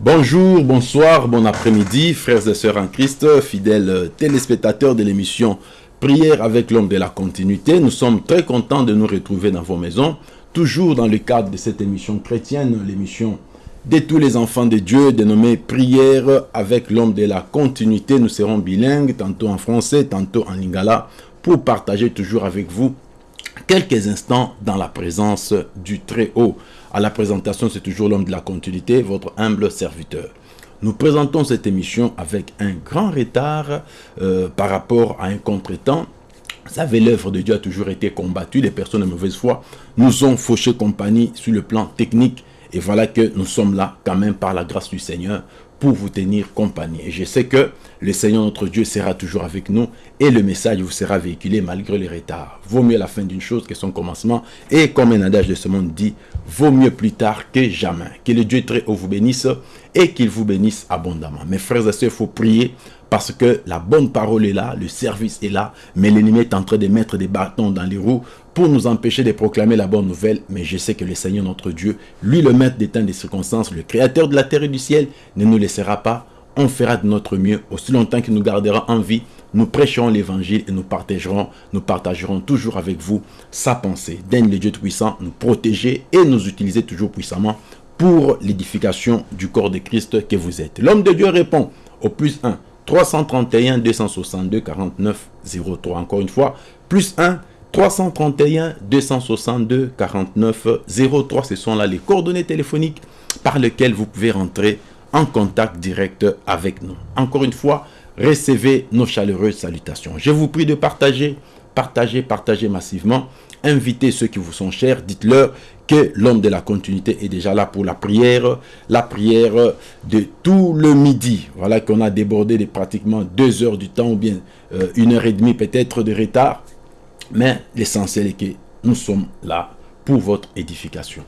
Bonjour, bonsoir, bon après-midi, frères et sœurs en Christ, fidèles téléspectateurs de l'émission Prière avec l'homme de la continuité. Nous sommes très contents de nous retrouver dans vos maisons, toujours dans le cadre de cette émission chrétienne, l'émission de tous les enfants de Dieu, dénommée Prière avec l'homme de la continuité. Nous serons bilingues, tantôt en français, tantôt en lingala, pour partager toujours avec vous quelques instants dans la présence du Très-Haut. À la présentation, c'est toujours l'homme de la continuité, votre humble serviteur. Nous présentons cette émission avec un grand retard euh, par rapport à un contretemps. Vous savez, l'œuvre de Dieu a toujours été combattue. Les personnes de mauvaise foi nous ont fauché compagnie sur le plan technique. Et voilà que nous sommes là quand même par la grâce du Seigneur pour vous tenir compagnie. Et je sais que le Seigneur notre Dieu sera toujours avec nous et le message vous sera véhiculé malgré les retards. Vaut mieux la fin d'une chose que son commencement. Et comme un adage de ce monde dit, vaut mieux plus tard que jamais. Que le Dieu très haut vous bénisse et qu'il vous bénisse abondamment. Mes frères et sœurs, il faut prier parce que la bonne parole est là, le service est là, mais l'ennemi est en train de mettre des bâtons dans les roues pour nous empêcher de proclamer la bonne nouvelle. Mais je sais que le Seigneur notre Dieu, lui le maître des temps et des circonstances, le créateur de la terre et du ciel, ne nous laissera pas. On fera de notre mieux. Aussi longtemps qu'il nous gardera en vie, nous prêcherons l'évangile et nous partagerons, nous partagerons toujours avec vous sa pensée. Daigne le Dieu puissant nous protéger et nous utiliser toujours puissamment pour l'édification du corps de Christ que vous êtes. L'homme de Dieu répond au plus 1, 331 262 49 03. Encore une fois, plus 1 331 262 49 03. Ce sont là les coordonnées téléphoniques par lesquelles vous pouvez rentrer en contact direct avec nous. Encore une fois, recevez nos chaleureuses salutations. Je vous prie de partager, partager, partager massivement. Invitez ceux qui vous sont chers. Dites-leur que l'homme de la continuité est déjà là pour la prière, la prière de tout le midi. Voilà qu'on a débordé de pratiquement deux heures du temps ou bien euh, une heure et demie peut-être de retard. Mais l'essentiel est que nous sommes là pour votre édification.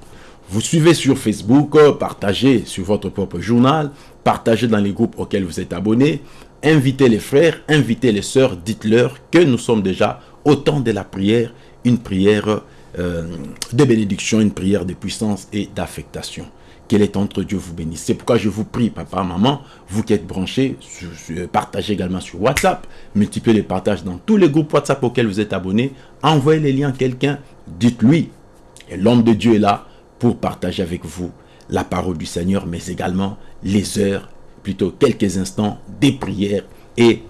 Vous suivez sur Facebook, partagez sur votre propre journal, partagez dans les groupes auxquels vous êtes abonnés, invitez les frères, invitez les sœurs, dites-leur que nous sommes déjà au temps de la prière, une prière euh, de bénédiction, une prière de puissance et d'affectation. Quel est entre Dieu vous bénisse. C'est pourquoi je vous prie, papa, maman, vous qui êtes branchés, partagez également sur WhatsApp, multipliez les partages dans tous les groupes WhatsApp auxquels vous êtes abonnés, envoyez les liens à quelqu'un, dites-lui, l'homme de Dieu est là pour partager avec vous la parole du Seigneur, mais également les heures, plutôt quelques instants, des prières et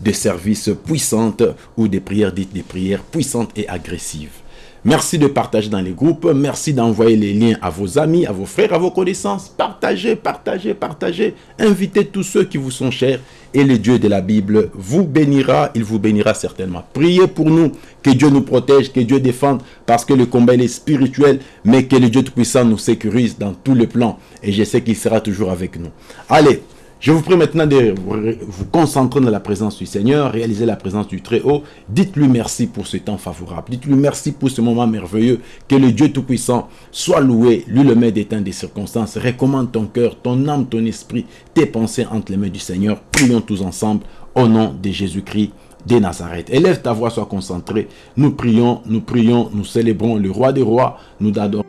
de services puissantes ou des prières dites des prières puissantes et agressives. Merci de partager dans les groupes. Merci d'envoyer les liens à vos amis, à vos frères, à vos connaissances. Partagez, partagez, partagez. Invitez tous ceux qui vous sont chers. Et le Dieu de la Bible vous bénira. Il vous bénira certainement. Priez pour nous. Que Dieu nous protège, que Dieu défende. Parce que le combat est spirituel. Mais que le Dieu Tout-Puissant nous sécurise dans tous les plans. Et je sais qu'il sera toujours avec nous. Allez. Je vous prie maintenant de vous concentrer dans la présence du Seigneur, réaliser la présence du Très-Haut. Dites-lui merci pour ce temps favorable. Dites-lui merci pour ce moment merveilleux. Que le Dieu Tout-Puissant soit loué, lui le maître des temps des circonstances. Recommande ton cœur, ton âme, ton esprit, tes pensées entre les mains du Seigneur. Prions tous ensemble au nom de Jésus-Christ de Nazareth. Élève ta voix, sois concentré. Nous prions, nous prions, nous célébrons le roi des rois. Nous adorons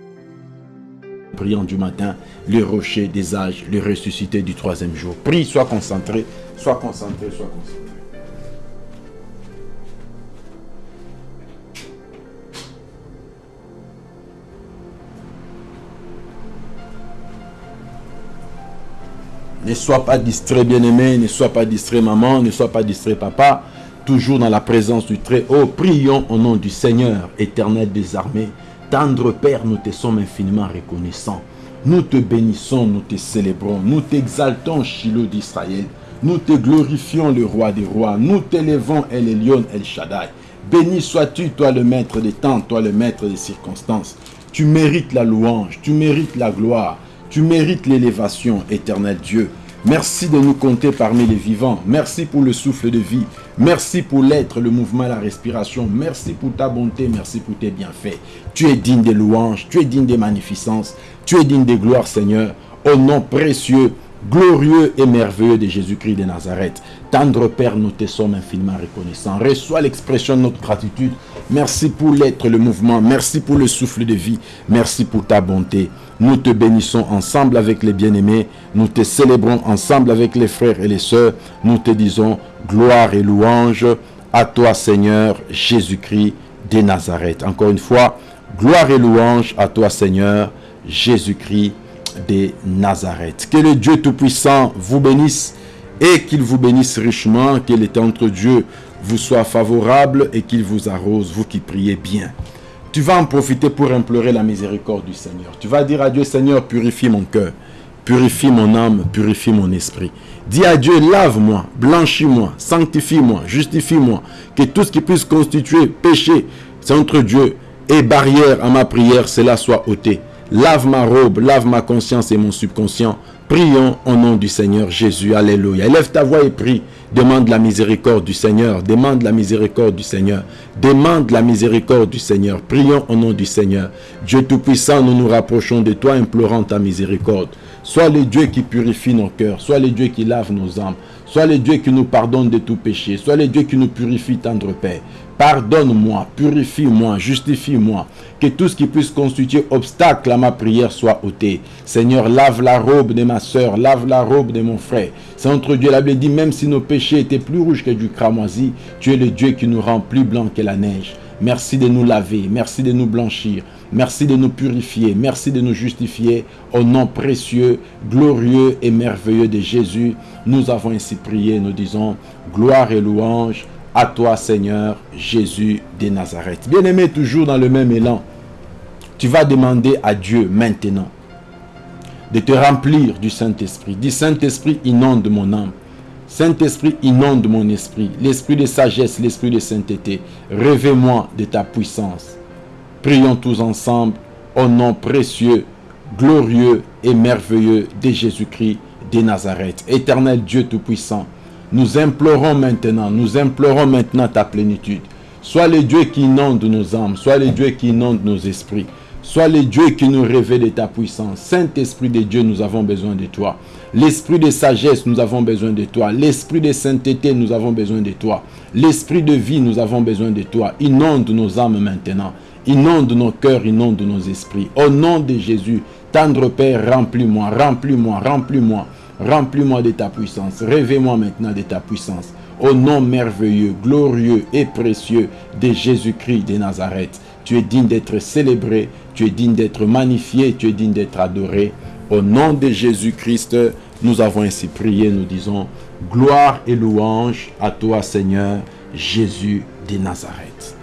priant du matin, le rocher des âges, le ressuscité du troisième jour. Prie, sois concentré, sois concentré, sois concentré. Ne sois pas distrait, bien-aimé, ne sois pas distrait, maman, ne sois pas distrait, papa. Toujours dans la présence du Très-Haut, prions au nom du Seigneur, éternel des armées, Tendre Père, nous te sommes infiniment reconnaissants. Nous te bénissons, nous te célébrons, nous t'exaltons, Shiloh d'Israël. Nous te glorifions, le roi des rois. Nous t'élevons, El Elyon, El Shaddai. Béni sois-tu, toi le maître des temps, toi le maître des circonstances. Tu mérites la louange, tu mérites la gloire, tu mérites l'élévation, éternel Dieu. Merci de nous compter parmi les vivants. Merci pour le souffle de vie. Merci pour l'être, le mouvement, la respiration. Merci pour ta bonté. Merci pour tes bienfaits. Tu es digne des louanges. Tu es digne des magnificences. Tu es digne des gloires, Seigneur. Au nom précieux glorieux et merveilleux de Jésus-Christ de Nazareth. Tendre Père, nous te sommes infiniment reconnaissants. Reçois l'expression de notre gratitude. Merci pour l'être, le mouvement. Merci pour le souffle de vie. Merci pour ta bonté. Nous te bénissons ensemble avec les bien-aimés. Nous te célébrons ensemble avec les frères et les sœurs. Nous te disons gloire et louange à toi, Seigneur Jésus-Christ de Nazareth. Encore une fois, gloire et louange à toi, Seigneur Jésus-Christ de Nazareth. Que le Dieu Tout-Puissant vous bénisse et qu'il vous bénisse richement, que l'état entre Dieu vous soit favorable et qu'il vous arrose, vous qui priez bien. Tu vas en profiter pour implorer la miséricorde du Seigneur. Tu vas dire à Dieu, Seigneur, purifie mon cœur, purifie mon âme, purifie mon esprit. Dis à Dieu, lave-moi, blanchis-moi, sanctifie-moi, justifie-moi, que tout ce qui puisse constituer péché, c'est entre Dieu et barrière à ma prière, cela soit ôté. Lave ma robe, lave ma conscience et mon subconscient. Prions au nom du Seigneur Jésus. Alléluia. Élève ta voix et prie. Demande la miséricorde du Seigneur. Demande la miséricorde du Seigneur. Demande la miséricorde du Seigneur. Prions au nom du Seigneur. Dieu Tout-Puissant, nous nous rapprochons de toi, implorant ta miséricorde. Sois le Dieu qui purifie nos cœurs. Sois le Dieu qui lave nos âmes. Sois le Dieu qui nous pardonne de tout péché. Sois le Dieu qui nous purifie, tendre Père. Pardonne-moi, purifie-moi, justifie-moi. Que tout ce qui puisse constituer obstacle à ma prière soit ôté. Seigneur, lave la robe de ma soeur, lave la robe de mon frère. C'est entre Dieu, la dit, même si nos péchés étaient plus rouges que du cramoisi, tu es le Dieu qui nous rend plus blancs que la neige. Merci de nous laver, merci de nous blanchir, merci de nous purifier, merci de nous justifier. Au nom précieux, glorieux et merveilleux de Jésus, nous avons ainsi prié, nous disons, gloire et louange à toi, Seigneur Jésus de Nazareth. Bien-aimé, toujours dans le même élan, tu vas demander à Dieu maintenant de te remplir du Saint-Esprit. Dis Saint-Esprit, inonde mon âme. Saint-Esprit, inonde mon esprit. L'esprit de sagesse, l'esprit de sainteté. Rêvez-moi de ta puissance. Prions tous ensemble au nom précieux, glorieux et merveilleux de Jésus-Christ de Nazareth. Éternel Dieu Tout-Puissant, nous implorons maintenant, nous implorons maintenant ta plénitude. Sois le Dieu qui inonde nos âmes, sois le Dieu qui inonde nos esprits. Sois le Dieu qui nous révèle de ta puissance. Saint-Esprit de Dieu, nous avons besoin de toi. L'esprit de sagesse, nous avons besoin de toi. L'esprit de sainteté, nous avons besoin de toi. L'esprit de vie, nous avons besoin de toi. Inonde nos âmes maintenant. Inonde nos cœurs, inonde nos esprits. Au nom de Jésus, tendre Père, remplis-moi, remplis-moi, remplis-moi. Remplis-moi de ta puissance. Réveille-moi maintenant de ta puissance. Au nom merveilleux, glorieux et précieux de Jésus-Christ de Nazareth. Tu es digne d'être célébré, tu es digne d'être magnifié, tu es digne d'être adoré. Au nom de Jésus-Christ, nous avons ainsi prié, nous disons, gloire et louange à toi Seigneur Jésus de Nazareth.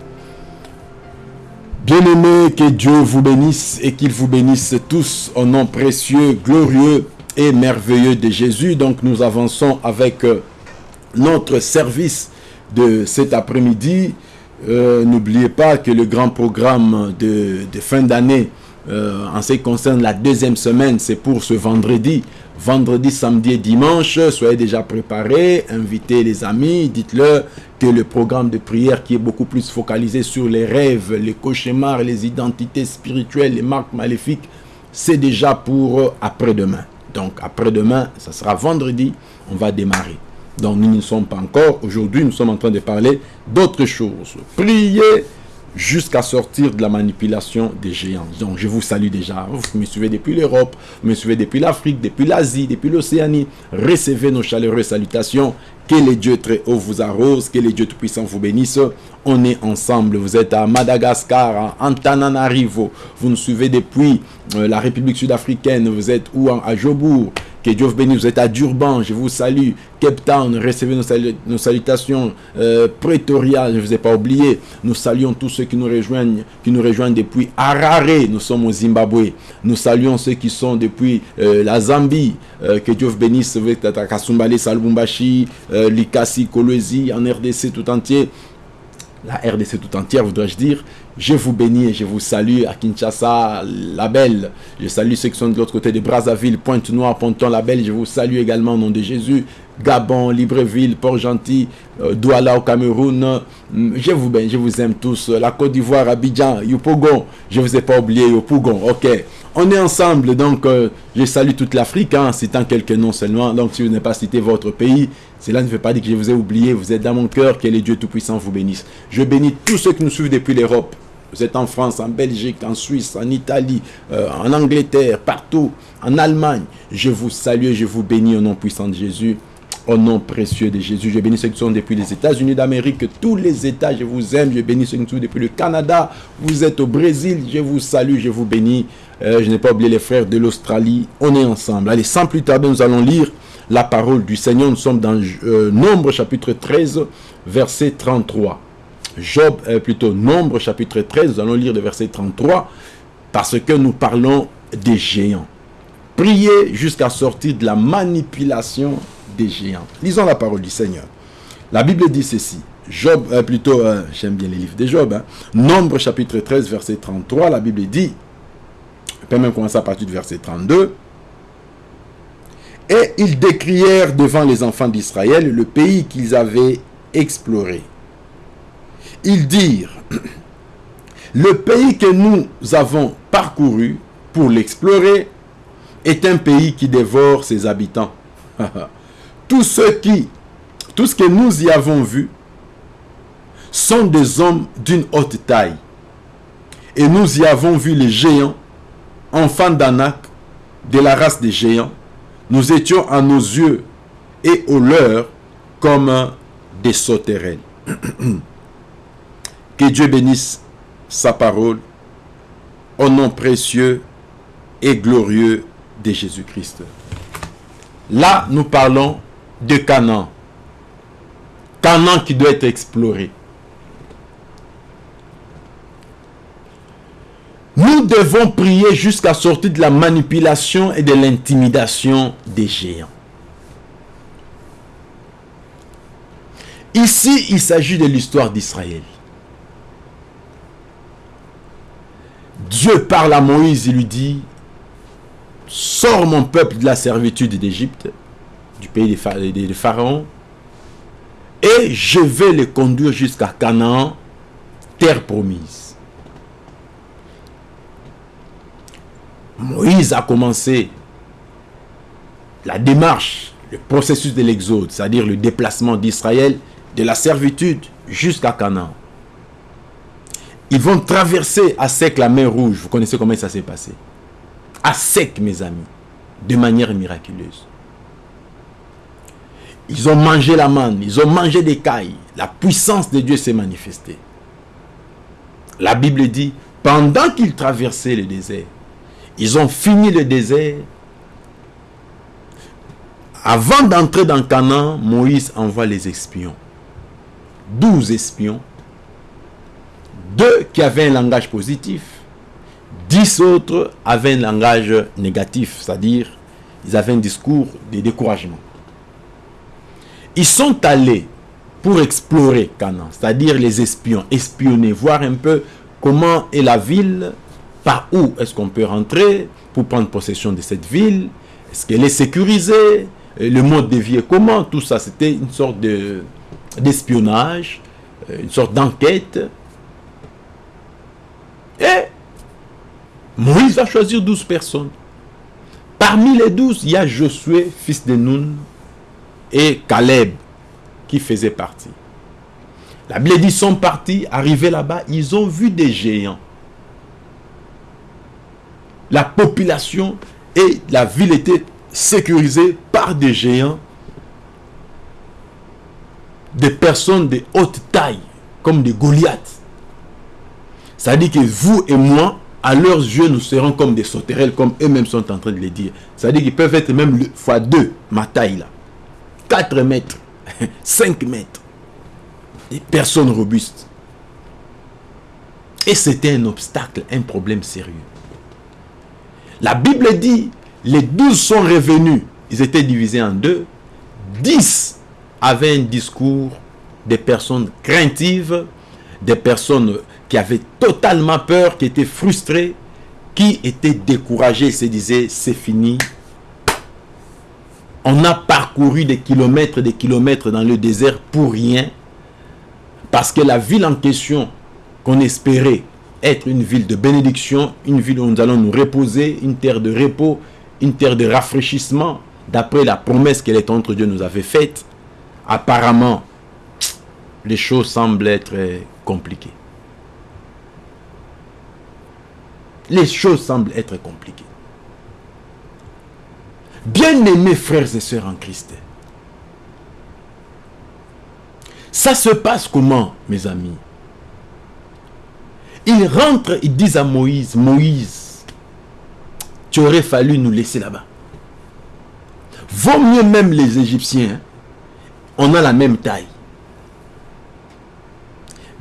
Bien-aimés, que Dieu vous bénisse et qu'il vous bénisse tous au nom précieux, glorieux et merveilleux de Jésus. Donc nous avançons avec euh, notre service de cet après-midi. Euh, n'oubliez pas que le grand programme de, fin d'année euh, en ce qui concerne la deuxième semaine, c'est pour ce vendredi. Vendredi, samedi et dimanche, soyez déjà préparés, invitez les amis, dites-leur que le programme de prière qui est beaucoup plus focalisé sur les rêves, les cauchemars, les identités spirituelles, les marques maléfiques, c'est déjà pour après-demain. Donc après-demain, ça sera vendredi, on va démarrer. Donc nous ne sommes pas encore. Aujourd'hui, nous sommes en train de parler d'autres choses. Priez jusqu'à sortir de la manipulation des géants. Donc je vous salue déjà. Vous me suivez depuis l'Europe, vous me suivez depuis l'Afrique, depuis l'Asie, depuis l'Océanie. Recevez nos chaleureuses salutations. Que les dieux très haut vous arrose, que les dieux tout-puissants vous bénissent. On est ensemble. Vous êtes à Madagascar, à Antananarivo. Vous nous suivez depuis euh, la République sud-africaine. Vous êtes où? À Jobourg. Que Dieu vous bénisse. Vous êtes à Durban. Je vous salue. Cape Town. Recevez nos, salutations. Euh, Pretoria. Je ne vous ai pas oublié. Nous saluons tous ceux qui nous rejoignent, qui nous rejoignent depuis Harare. Nous sommes au Zimbabwe. Nous saluons ceux qui sont depuis euh, la Zambie. que Dieu vous bénisse. Vous êtes à Kasumbale, Salbumbashi. Euh, Likasi, Kolwezi, en RDC tout entier, la RDC tout entière, voudrais-je dire. Je vous bénis et je vous salue à Kinshasa, la belle. Je salue ceux qui sont de l'autre côté de Brazzaville, Pointe-Noire, Ponton, la belle. Je vous salue également au nom de Jésus. Gabon, Libreville, Port-Gentil, euh, Douala au Cameroun. Mm, je vous bénis, je vous aime tous. La Côte d'Ivoire, Abidjan, Yopougon. Je ne vous ai pas oublié, Yopougon. Ok. on est ensemble, donc euh, je salue toute l'Afrique, en hein, citant quelques noms seulement. Donc si vous n'avez pas cité votre pays, cela ne veut pas dire que je vous ai oublié, vous êtes dans mon cœur, que les dieux Tout-Puissant vous bénisse. Je bénis tous ceux qui nous suivent depuis l'Europe. Vous êtes en France, en Belgique, en Suisse, en Italie, euh, en Angleterre, partout, en Allemagne. Je vous salue et je vous bénis au nom puissant de Jésus. Au nom précieux de Jésus, je bénis ceux qui sont depuis les États-Unis d'Amérique, tous les États, je vous aime. Je bénis ceux qui sont depuis le Canada. Vous êtes au Brésil, je vous salue, je vous bénis. Euh, je n'ai pas oublié les frères de l'Australie. On est ensemble. Allez, sans plus tarder, nous allons lire la parole du Seigneur. Nous sommes dans euh, Nombre chapitre 13, verset 33. Job, euh, plutôt Nombre chapitre 13, nous allons lire le verset 33 parce que nous parlons des géants. Priez jusqu'à sortir de la manipulation des géants. Lisons la parole du Seigneur. La Bible dit ceci. Job, euh, plutôt, j'aime bien les livres de Job. Hein. Nombre chapitre 13, verset 33, la Bible dit, je peux même commencer à partir du verset 32. Et ils décrièrent devant les enfants d'Israël le pays qu'ils avaient exploré. Ils dirent, le pays que nous avons parcouru pour l'explorer est un pays qui dévore ses habitants. tout, ce qui, tout ce que nous y avons vu sont des hommes d'une haute taille. Et nous y avons vu les géants, enfants d'Anak, de la race des géants, nous étions à nos yeux et aux leurs comme des sauterelles. que Dieu bénisse sa parole au nom précieux et glorieux de Jésus-Christ. Là, nous parlons de Canaan. Canaan qui doit être exploré. Nous devons prier jusqu'à sortir de la manipulation et de l'intimidation des géants. Ici, il s'agit de l'histoire d'Israël. Dieu parle à Moïse, il lui dit, sors mon peuple de la servitude d'Égypte, du pays des pharaons, et je vais les conduire jusqu'à Canaan, terre promise. Moïse a commencé la démarche, le processus de l'exode, c'est-à-dire le déplacement d'Israël de la servitude jusqu'à Canaan. Ils vont traverser à sec la mer Rouge. Vous connaissez comment ça s'est passé? À sec, mes amis, de manière miraculeuse. Ils ont mangé la manne, ils ont mangé des cailles. La puissance de Dieu s'est manifestée. La Bible dit, pendant qu'ils traversaient le désert, ils ont fini le désert. Avant d'entrer dans Canaan, Moïse envoie les espions. Douze espions. Deux qui avaient un langage positif. Dix autres avaient un langage négatif, c'est-à-dire ils avaient un discours de découragement. Ils sont allés pour explorer Canaan, c'est-à-dire les espions, espionner, voir un peu comment est la ville, par où est-ce qu'on peut rentrer pour prendre possession de cette ville Est-ce qu'elle est sécurisée Le mode de vie est comment Tout ça, c'était une sorte d'espionnage, euh, une sorte d'enquête. Et Moïse va choisir 12 personnes. Parmi les 12, il y a Josué, fils de Nun, et Caleb, qui faisait partie. La Bible dit, sont partis, arrivés là-bas, ils ont vu des géants la population et la ville étaient sécurisées par des géants, des personnes de haute taille, comme des Goliaths. Ça dit que vous et moi, à leurs yeux, nous serons comme des sauterelles, comme eux-mêmes sont en train de le dire. Ça dit qu'ils peuvent être même fois deux, ma taille là. 4 mètres, 5 mètres. Des personnes robustes. Et c'était un obstacle, un problème sérieux. La Bible dit, les douze sont revenus. Ils étaient divisés en deux. Dix avaient un discours des personnes craintives, des personnes qui avaient totalement peur, qui étaient frustrées, qui étaient découragées, se disaient, c'est fini. On a parcouru des kilomètres, des kilomètres dans le désert pour rien, parce que la ville en question qu'on espérait être une ville de bénédiction, une ville où nous allons nous reposer, une terre de repos, une terre de rafraîchissement, d'après la promesse que l'étendre Dieu nous avait faite. Apparemment, les choses semblent être compliquées. Les choses semblent être compliquées. Bien-aimés frères et sœurs en Christ, ça se passe comment, mes amis? Ils rentrent, ils disent à Moïse, Moïse, tu aurais fallu nous laisser là-bas. Vaut mieux même les Égyptiens, hein. on a la même taille.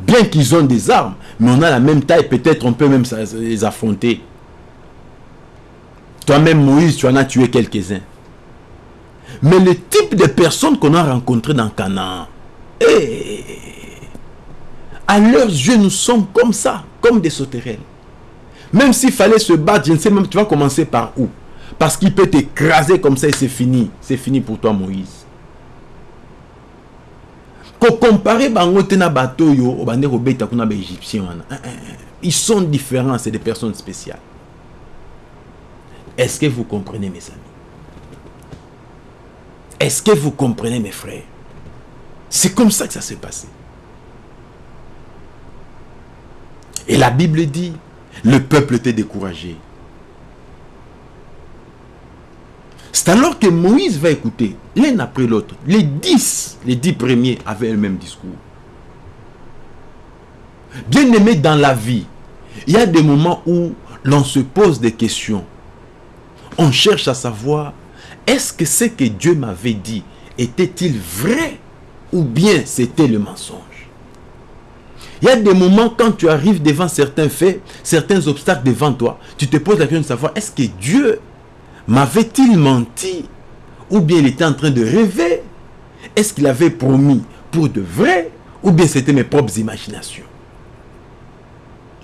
Bien qu'ils ont des armes, mais on a la même taille, peut-être on peut même les affronter. Toi-même, Moïse, tu en as tué quelques-uns. Mais le type de personnes qu'on a rencontrées dans Canaan, eh, à leurs yeux, nous sommes comme ça, comme des sauterelles. Même s'il fallait se battre, je ne sais même, tu vas commencer par où? Parce qu'il peut t'écraser comme ça et c'est fini. C'est fini pour toi, Moïse. Comparer bango na bateau yo obande kobeta kuna eh, eh, eh. ils sont différents c'est des personnes spéciales. Est-ce que vous comprenez mes amis? Est-ce que vous comprenez mes frères? C'est comme ça que ça s'est passé. Et la Bible dit le peuple était découragé C'est alors que Moïse va écouter l'un après l'autre. Les dix, les dix premiers avaient le même discours. Bien aimé dans la vie, il y a des moments où l'on se pose des questions. On cherche à savoir, est-ce que ce que Dieu m'avait dit était-il vrai ou bien c'était le mensonge? Il y a des moments quand tu arrives devant certains faits, certains obstacles devant toi, tu te poses la question de savoir, est-ce que Dieu M'avait-il menti Ou bien il était en train de rêver? Est-ce qu'il avait promis pour de vrai Ou bien c'était mes propres imaginations?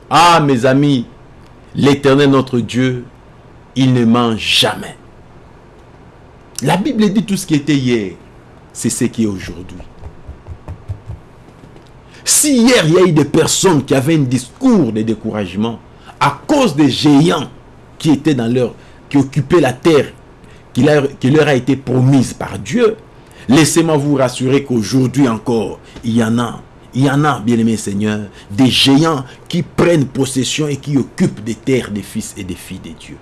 Ah mes amis, l'éternel notre Dieu, il ne ment jamais. La Bible dit tout ce qui était hier, c'est ce qui est aujourd'hui. Si hier il y a eu des personnes qui avaient un discours de découragement à cause des géants qui étaient dans leur qui occupait la terre qui leur, a été promise par Dieu, laissez-moi vous rassurer qu'aujourd'hui encore, il y en a, il y en a, bien-aimés Seigneur, des géants qui prennent possession et qui occupent des terres des fils et des filles de Dieu.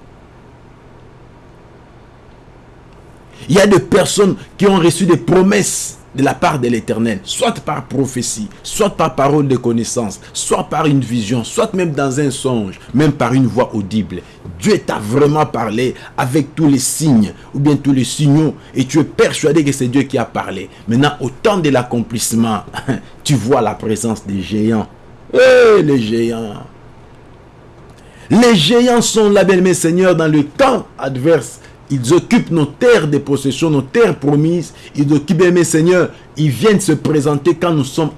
Il y a des personnes qui ont reçu des promesses de la part de l'éternel, soit par prophétie, soit par parole de connaissance, soit par une vision, soit même dans un songe, même par une voix audible. Dieu t'a vraiment parlé avec tous les signes ou bien tous les signaux et tu es persuadé que c'est Dieu qui a parlé. Maintenant, au temps de l'accomplissement, tu vois la présence des géants. Eh, les géants Les géants sont là, bien mes seigneurs, dans le temps adverse ils occupent nos terres de possession, nos terres promises. Ils occupent, mes seigneurs, ils viennent se présenter quand nous sommes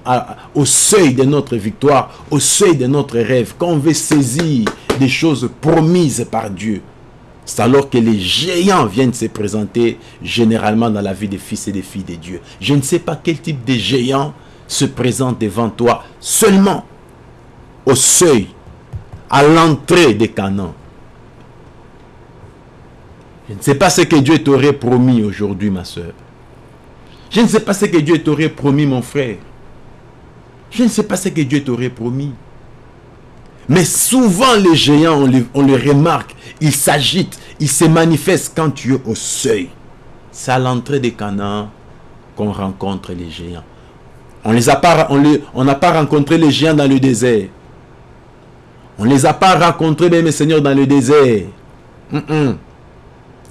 au seuil de notre victoire, au seuil de notre rêve, quand on veut saisir des choses promises par Dieu. C'est alors que les géants viennent se présenter généralement dans la vie des fils et des filles de Dieu. Je ne sais pas quel type de géant se présente devant toi seulement au seuil, à l'entrée des canons. Je ne sais pas ce que Dieu t'aurait promis aujourd'hui, ma soeur. Je ne sais pas ce que Dieu t'aurait promis, mon frère. Je ne sais pas ce que Dieu t'aurait promis. Mais souvent, les géants, on les, remarque, ils s'agitent, ils se manifestent quand tu es au seuil. C'est à l'entrée des Canaan qu'on rencontre les géants. On n'a pas, on pas rencontré les géants dans le désert. On ne les a pas rencontrés, mes seigneurs, dans le désert.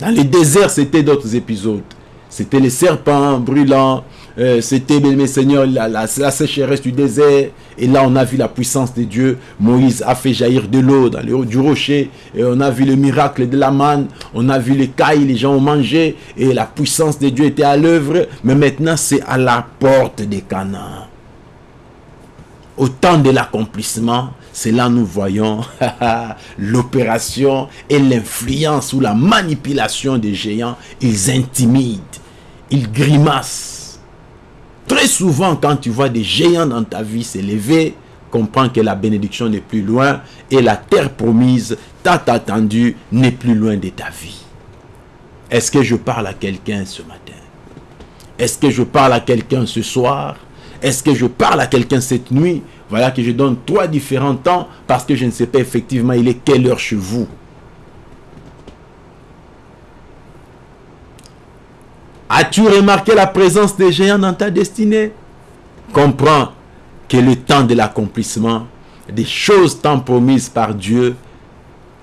Dans les déserts, c'était d'autres épisodes. C'était les serpents brûlants, euh, c'était, mes seigneurs, la, sécheresse du désert. Et là, on a vu la puissance de Dieu. Moïse a fait jaillir de l'eau dans le du rocher. Et on a vu le miracle de la manne. On a vu les cailles, les gens ont mangé. Et la puissance de Dieu était à l'œuvre. Mais maintenant, c'est à la porte des Canaan. Au temps de l'accomplissement, c'est là nous voyons l'opération et l'influence ou la manipulation des géants. Ils intimident, ils grimacent. Très souvent, quand tu vois des géants dans ta vie s'élever, comprends que la bénédiction n'est plus loin et la terre promise, tant attendue, n'est plus loin de ta vie. Est-ce que je parle à quelqu'un ce matin? Est-ce que je parle à quelqu'un ce soir? Est-ce que je parle à quelqu'un cette nuit? Voilà que je donne trois différents temps parce que je ne sais pas effectivement il est quelle heure chez vous. As-tu remarqué la présence des géants dans ta destinée? Comprends que le temps de l'accomplissement des choses tant promises par Dieu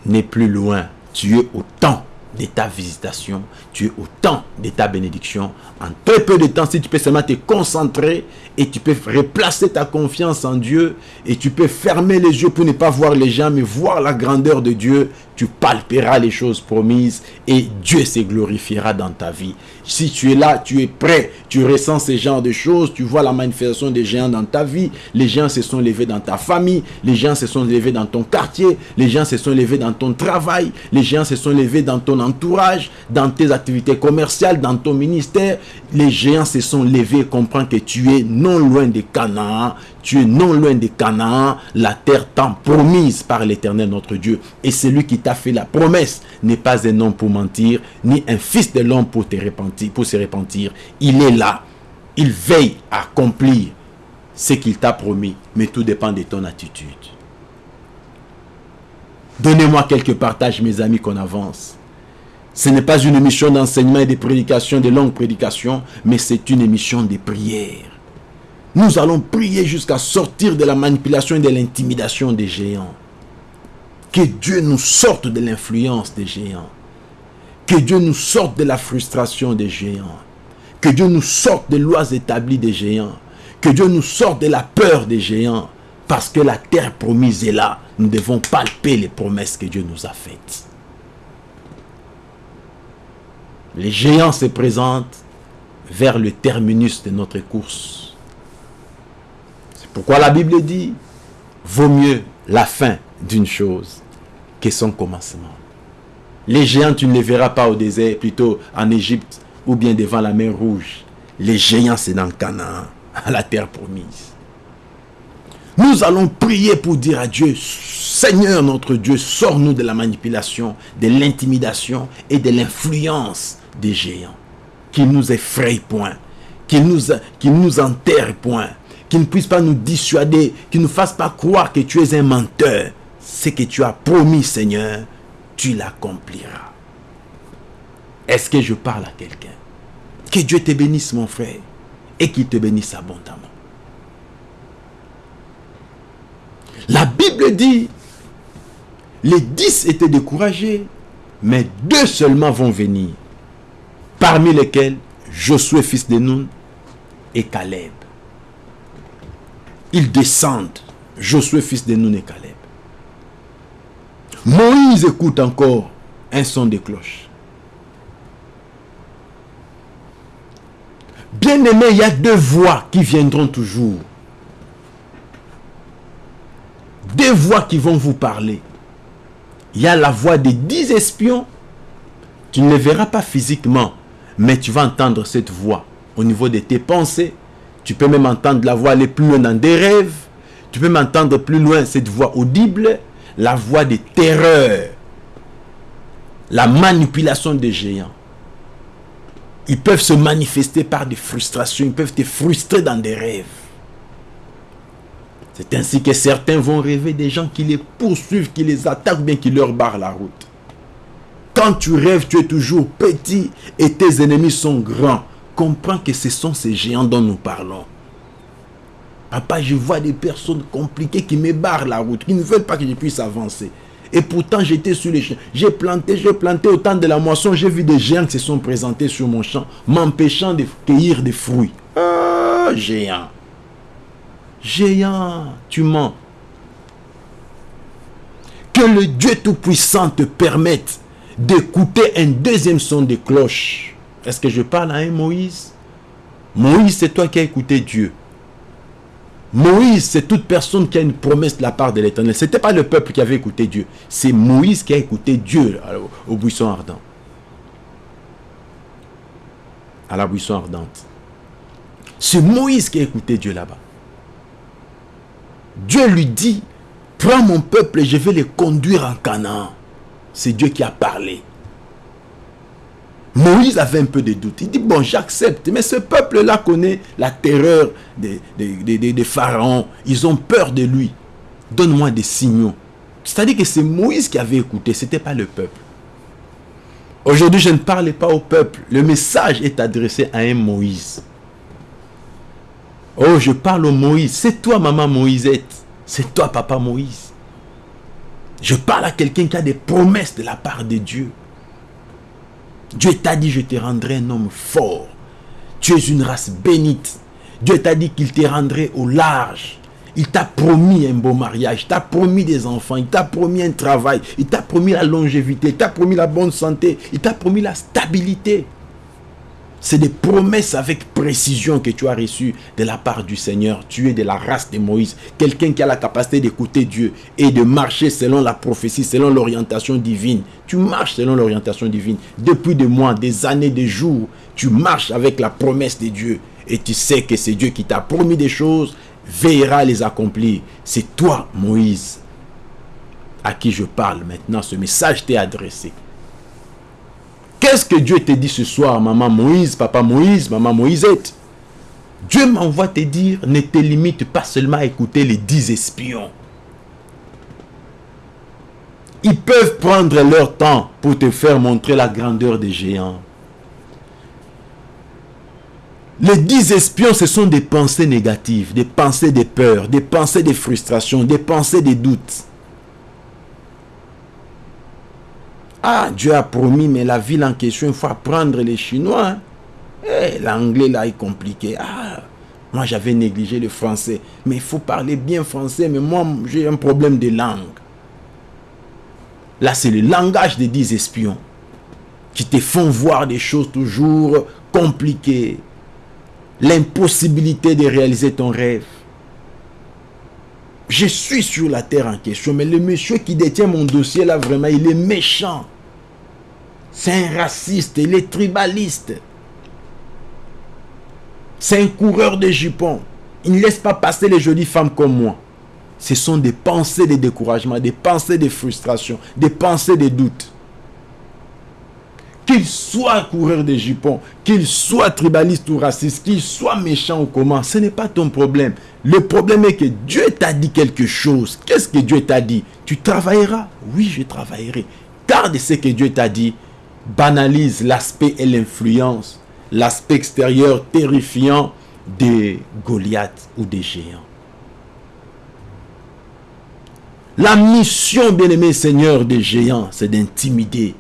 n'est plus loin. Tu es au temps de ta visitation, tu es au temps de ta bénédiction. En très peu de temps, si tu peux seulement te concentrer et tu peux replacer ta confiance en Dieu et tu peux fermer les yeux pour ne pas voir les gens, mais voir la grandeur de Dieu, tu palperas les choses promises et Dieu se glorifiera dans ta vie. Si tu es là, tu es prêt, tu ressens ce genre de choses, tu vois la manifestation des géants dans ta vie, les géants se sont levés dans ta famille, les géants se sont levés dans ton quartier, les géants se sont levés dans ton travail, les géants se sont levés dans ton entourage, dans tes activités commerciales, dans ton ministère, les géants se sont levés, comprends que tu es non loin de Canaan, tu es non loin de Canaan, la terre tant promise par l'Éternel notre Dieu. Et celui qui t'a fait la promesse n'est pas un homme pour mentir, ni un fils de l'homme pour, te repentir, pour se repentir. Il est là. Il veille à accomplir ce qu'il t'a promis. Mais tout dépend de ton attitude. Donnez-moi quelques partages, mes amis, qu'on avance. Ce n'est pas une émission d'enseignement et de prédication, de longues prédications, mais c'est une émission de prière. Nous allons prier jusqu'à sortir de la manipulation et de l'intimidation des géants. Que Dieu nous sorte de l'influence des géants. Que Dieu nous sorte de la frustration des géants. Que Dieu nous sorte des lois établies des géants. Que Dieu nous sorte de la peur des géants. Parce que la terre promise est là. Nous devons palper les promesses que Dieu nous a faites. Les géants se présentent vers le terminus de notre course. Pourquoi la Bible dit, vaut mieux la fin d'une chose que son commencement. Les géants, tu ne les verras pas au désert, plutôt en Égypte ou bien devant la mer Rouge. Les géants, c'est dans Canaan, à la terre promise. Nous allons prier pour dire à Dieu, Seigneur notre Dieu, sors-nous de la manipulation, de l'intimidation et de l'influence des géants. Qu'ils nous effrayent point, qu'ils nous, qu'ils nous enterrent point, qui ne puisse pas nous dissuader, qui ne nous fasse pas croire que tu es un menteur. Ce que tu as promis, Seigneur, tu l'accompliras. Est-ce que je parle à quelqu'un? Que Dieu te bénisse, mon frère, et qu'il te bénisse abondamment. La Bible dit, les dix étaient découragés, mais deux seulement vont venir, parmi lesquels Josué, fils de Nun, et Caleb ils descendent. Josué, fils de Nun et Caleb. Moïse écoute encore un son de cloche. Bien aimé, il y a deux voix qui viendront toujours. Deux voix qui vont vous parler. Il y a la voix des dix espions. Tu ne les verras pas physiquement, mais tu vas entendre cette voix au niveau de tes pensées, tu peux même entendre la voix aller plus loin dans des rêves. Tu peux m'entendre plus loin cette voix audible, la voix des terreurs, la manipulation des géants. Ils peuvent se manifester par des frustrations, ils peuvent te frustrer dans des rêves. C'est ainsi que certains vont rêver des gens qui les poursuivent, qui les attaquent, bien qui leur barrent la route. Quand tu rêves, tu es toujours petit et tes ennemis sont grands comprends que ce sont ces géants dont nous parlons. Papa, je vois des personnes compliquées qui me barrent la route, qui ne veulent pas que je puisse avancer. Et pourtant, j'étais sur les champs. J'ai planté, j'ai planté au temps de la moisson. J'ai vu des géants qui se sont présentés sur mon champ, m'empêchant de cueillir des fruits. Ah, géant. Géant, tu mens. Que le Dieu Tout-Puissant te permette d'écouter un deuxième son de cloche est-ce que je parle à un Moïse? Moïse, c'est toi qui as écouté Dieu. Moïse, c'est toute personne qui a une promesse de la part de l'Éternel. Ce n'était pas le peuple qui avait écouté Dieu. C'est Moïse qui a écouté Dieu au buisson ardent. À la buisson ardente. C'est Moïse qui a écouté Dieu là-bas. Dieu lui dit, prends mon peuple et je vais les conduire en Canaan. C'est Dieu qui a parlé. Moïse avait un peu de doute. Il dit, bon, j'accepte. Mais ce peuple-là connaît la terreur des, pharaons. Ils ont peur de lui. Donne-moi des signaux. C'est-à-dire que c'est Moïse qui avait écouté, ce n'était pas le peuple. Aujourd'hui, je ne parle pas au peuple. Le message est adressé à un Moïse. Oh, je parle au Moïse. C'est toi, maman Moïsette. C'est toi, papa Moïse. Je parle à quelqu'un qui a des promesses de la part de Dieu. Dieu t'a dit, je te rendrai un homme fort. Tu es une race bénite. Dieu t'a dit qu'il te rendrait au large. Il t'a promis un beau mariage, il t'a promis des enfants, il t'a promis un travail, il t'a promis la longévité, il t'a promis la bonne santé, il t'a promis la stabilité. C'est des promesses avec précision que tu as reçues de la part du Seigneur. Tu es de la race de Moïse. Quelqu'un qui a la capacité d'écouter Dieu et de marcher selon la prophétie, selon l'orientation divine. Tu marches selon l'orientation divine. Depuis des mois, des années, des jours, tu marches avec la promesse de Dieu. Et tu sais que c'est Dieu qui t'a promis des choses, veillera à les accomplir. C'est toi, Moïse, à qui je parle maintenant. Ce message t'est adressé. Qu'est-ce que Dieu te dit ce soir, maman Moïse, papa Moïse, maman Moïsette Dieu m'envoie te dire, ne te limite pas seulement à écouter les dix espions. Ils peuvent prendre leur temps pour te faire montrer la grandeur des géants. Les dix espions, ce sont des pensées négatives, des pensées de peur, des pensées de frustration, des pensées de doute. Ah, Dieu a promis, mais la ville en question, il faut apprendre les Chinois. Hein. Eh, l'anglais là est compliqué. Ah, moi j'avais négligé le français. Mais il faut parler bien français, mais moi j'ai un problème de langue. Là, c'est le langage des dix espions qui te font voir des choses toujours compliquées. L'impossibilité de réaliser ton rêve. Je suis sur la terre en question, mais le monsieur qui détient mon dossier là, vraiment, il est méchant. C'est un raciste, il est tribaliste. C'est un coureur de jupons. Il ne laisse pas passer les jolies femmes comme moi. Ce sont des pensées de découragement, des pensées de frustration, des pensées de doute. Qu'il soit coureur de jupons, qu'il soit tribaliste ou raciste, qu'il soit méchant ou comment, ce n'est pas ton problème. Le problème est que Dieu t'a dit quelque chose. Qu'est-ce que Dieu t'a dit? Tu travailleras? Oui, je travaillerai. Garde ce que Dieu t'a dit. Banalise l'aspect et l'influence, l'aspect extérieur terrifiant des Goliaths ou des géants. La mission, bien-aimé Seigneur des géants, c'est d'intimider,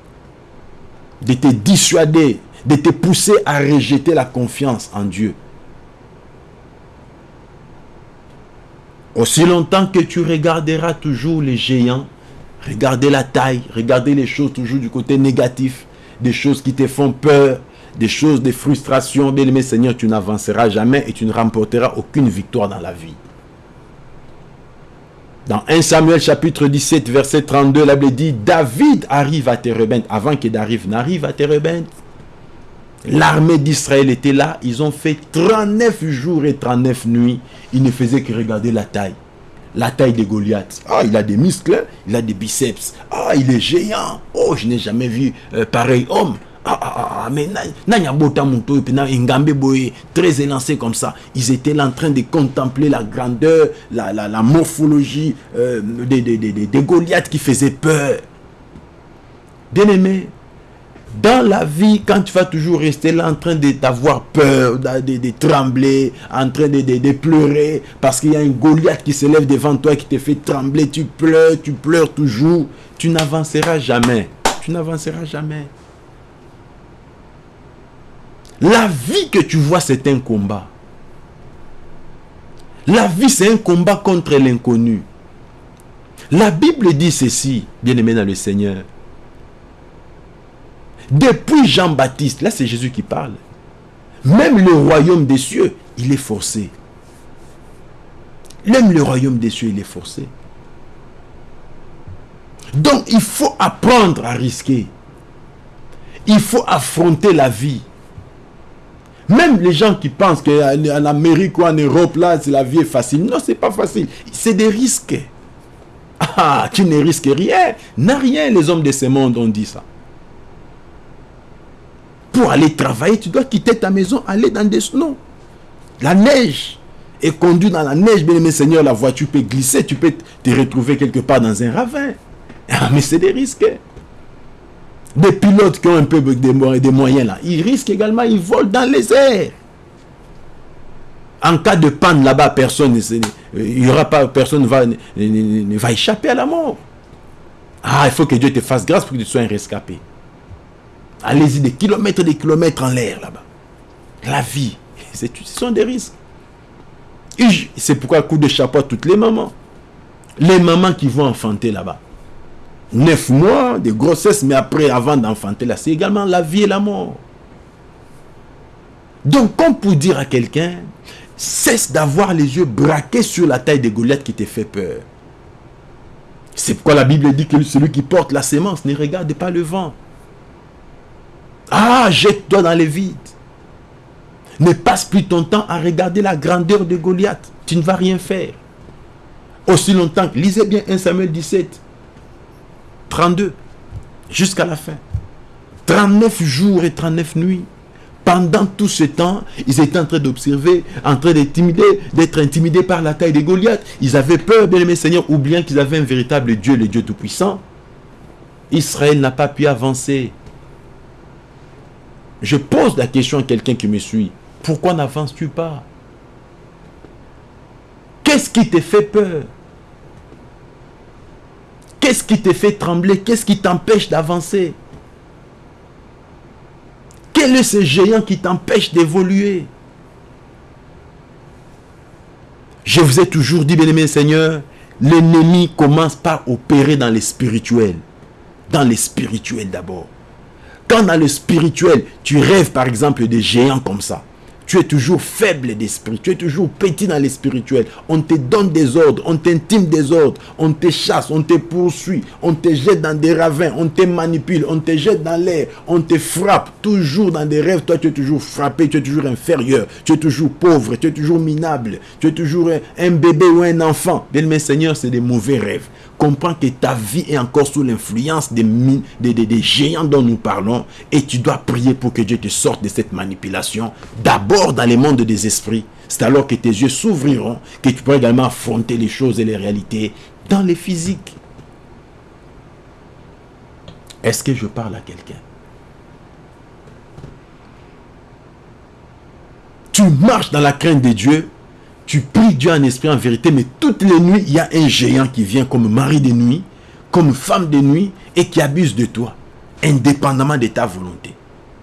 de te dissuader, de te pousser à rejeter la confiance en Dieu. Aussi longtemps que tu regarderas toujours les géants, regarder la taille, regarder les choses toujours du côté négatif, des choses qui te font peur, des choses, des frustrations, bien aimé Seigneur, tu n'avanceras jamais et tu ne remporteras aucune victoire dans la vie. Dans 1 Samuel chapitre 17 verset 32, la Bible dit, David arrive à Térébenthe, avant que David n'arrive à Térébenthe. L'armée d'Israël était là. Ils ont fait 39 jours et 39 nuits. Ils ne faisaient que regarder la taille. La taille de Goliath. Ah, il a des muscles, il a des biceps. Ah, il est géant. Oh, je n'ai jamais vu euh, pareil homme. Ah, ah, ah, ah mais très élancé comme ça. Ils étaient là en train de contempler la grandeur, la, la, morphologie euh, des, des, des, des Goliaths qui faisaient peur. Bien aimé, dans la vie, quand tu vas toujours rester là en train d'avoir peur, de, trembler, en train de, pleurer, parce qu'il y a un Goliath qui se lève devant toi qui te fait trembler, tu pleures, tu pleures toujours, tu n'avanceras jamais. Tu n'avanceras jamais. La vie que tu vois, c'est un combat. La vie, c'est un combat contre l'inconnu. La Bible dit ceci, bien aimé dans le Seigneur. Depuis Jean-Baptiste, là c'est Jésus qui parle, même le royaume des cieux, il est forcé. Même le royaume des cieux, il est forcé. Donc il faut apprendre à risquer. Il faut affronter la vie. Même les gens qui pensent qu'en Amérique ou en Europe, là, la vie est facile. Non, c'est pas facile. C'est des risques. Ah, tu ne risques rien. N'a rien, les hommes de ce monde ont dit ça. Pour aller travailler, tu dois quitter ta maison, aller dans des snows. La neige. Et conduire dans la neige, bien aimé Seigneur, la voiture peut glisser, tu peux te retrouver quelque part dans un ravin. Ah, mais c'est des risques. Des pilotes qui ont un peu des, moyens là, ils risquent également, ils volent dans les airs. En cas de panne là-bas, personne il y aura pas, personne va, ne, va échapper à la mort. Ah, il faut que Dieu te fasse grâce pour que tu sois un rescapé. Allez-y des kilomètres et des kilomètres en l'air là-bas. La vie, ce sont des risques. C'est pourquoi coup de chapeau à toutes les mamans. Les mamans qui vont enfanter là-bas. Neuf mois de grossesse, mais après, avant d'enfanter là, c'est également la vie et la mort. Donc, comme pour dire à quelqu'un, cesse d'avoir les yeux braqués sur la taille des Goliath qui te fait peur. C'est pourquoi la Bible dit que celui qui porte la sémence ne regarde pas le vent. Ah, jette-toi dans les vides. Ne passe plus ton temps à regarder la grandeur de Goliath. Tu ne vas rien faire. Aussi longtemps, lisez bien 1 Samuel 17. 32 jusqu'à la fin. 39 jours et 39 nuits. Pendant tout ce temps, ils étaient en train d'observer, en train d'être intimidés par la taille de Goliath. Ils avaient peur, bien aimé Seigneur, oubliant qu'ils avaient un véritable Dieu, le Dieu Tout-Puissant. Israël n'a pas pu avancer. Je pose la question à quelqu'un qui me suit. Pourquoi n'avances-tu pas? Qu'est-ce qui te fait peur? Qu'est-ce qui te fait trembler? Qu'est-ce qui t'empêche d'avancer? Quel est ce géant qui t'empêche d'évoluer? Je vous ai toujours dit, bien-aimé Seigneur, l'ennemi commence par opérer dans les spirituels. Dans les spirituels d'abord. Quand dans le spirituel, tu rêves par exemple des géants comme ça, tu es toujours faible d'esprit, tu es toujours petit dans les spirituels. On te donne des ordres, on t'intime des ordres, on te chasse, on te poursuit, on te jette dans des ravins, on te manipule, on te jette dans l'air, on te frappe, toujours dans des rêves. Toi, tu es toujours frappé, tu es toujours inférieur, tu es toujours pauvre, tu es toujours minable, tu es toujours un, bébé ou un enfant. Bien, mes Seigneur, c'est des mauvais rêves comprends que ta vie est encore sous l'influence des, des, des, géants dont nous parlons et tu dois prier pour que Dieu te sorte de cette manipulation. D'abord dans les mondes des esprits. C'est alors que tes yeux s'ouvriront que tu pourras également affronter les choses et les réalités dans les physiques. Est-ce que je parle à quelqu'un? Tu marches dans la crainte de Dieu tu pries Dieu en esprit, en vérité, mais toutes les nuits, il y a un géant qui vient comme mari de nuit, comme femme de nuit, et qui abuse de toi, indépendamment de ta volonté.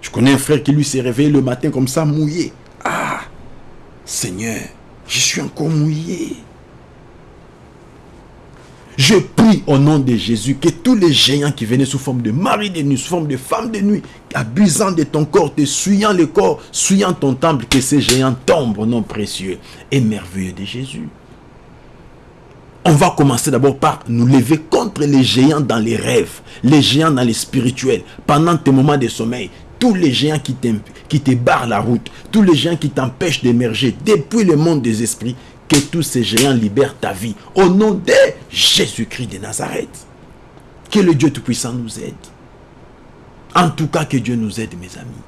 Je connais un frère qui lui s'est réveillé le matin comme ça, mouillé. Ah, Seigneur, je suis encore mouillé. Je prie au nom de Jésus que tous les géants qui venaient sous forme de mari de nuit, sous forme de femme de nuit, abusant de ton corps, te suyant le corps, suyant ton temple, que ces géants tombent au nom précieux et merveilleux de Jésus. On va commencer d'abord par nous lever contre les géants dans les rêves, les géants dans les spirituels, pendant tes moments de sommeil, tous les géants qui, qui te barrent la route, tous les géants qui t'empêchent d'émerger depuis le monde des esprits, que tous ces géants libèrent ta vie. Au nom de Jésus-Christ de Nazareth. Que le Dieu Tout-Puissant nous aide. En tout cas, que Dieu nous aide, mes amis.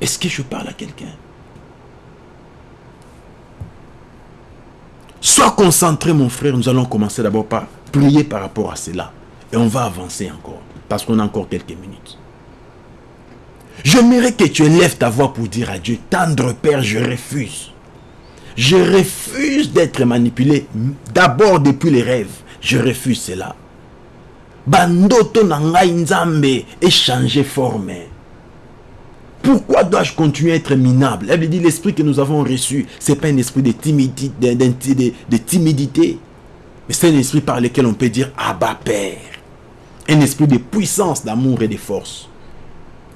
Est-ce que je parle à quelqu'un? Sois concentré, mon frère. Nous allons commencer d'abord par prier par rapport à cela. Et on va avancer encore. Parce qu'on a encore quelques minutes. J'aimerais que tu élèves ta voix pour dire à Dieu, tendre Père, je refuse je refuse d'être manipulé d'abord depuis les rêves. Je refuse cela. Bandoto nangai nzambe et changer forme. Pourquoi dois-je continuer à être minable? Elle dit l'esprit que nous avons reçu, ce n'est pas un esprit de timidité, de, timidité, mais c'est un esprit par lequel on peut dire Abba Père. Un esprit de puissance, d'amour et de force.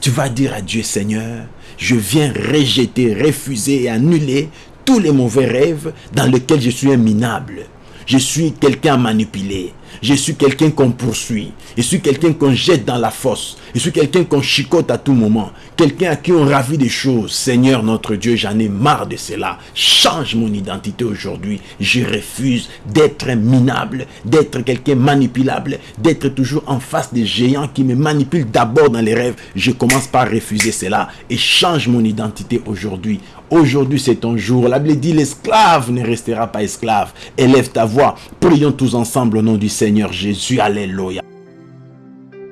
Tu vas dire à Dieu Seigneur, je viens rejeter, refuser et annuler tous les mauvais rêves dans lesquels je suis un minable. Je suis quelqu'un à manipuler. Je suis quelqu'un qu'on poursuit. Je suis quelqu'un qu'on jette dans la fosse. Je suis quelqu'un qu'on chicote à tout moment. Quelqu'un à qui on ravit des choses. Seigneur notre Dieu, j'en ai marre de cela. Change mon identité aujourd'hui. Je refuse d'être minable, d'être quelqu'un manipulable, d'être toujours en face des géants qui me manipulent d'abord dans les rêves. Je commence par refuser cela et change mon identité aujourd'hui. Aujourd'hui, c'est ton jour. La Bible dit, l'esclave ne restera pas esclave. Élève ta voix. Prions tous ensemble au nom du Seigneur Jésus. Alléluia.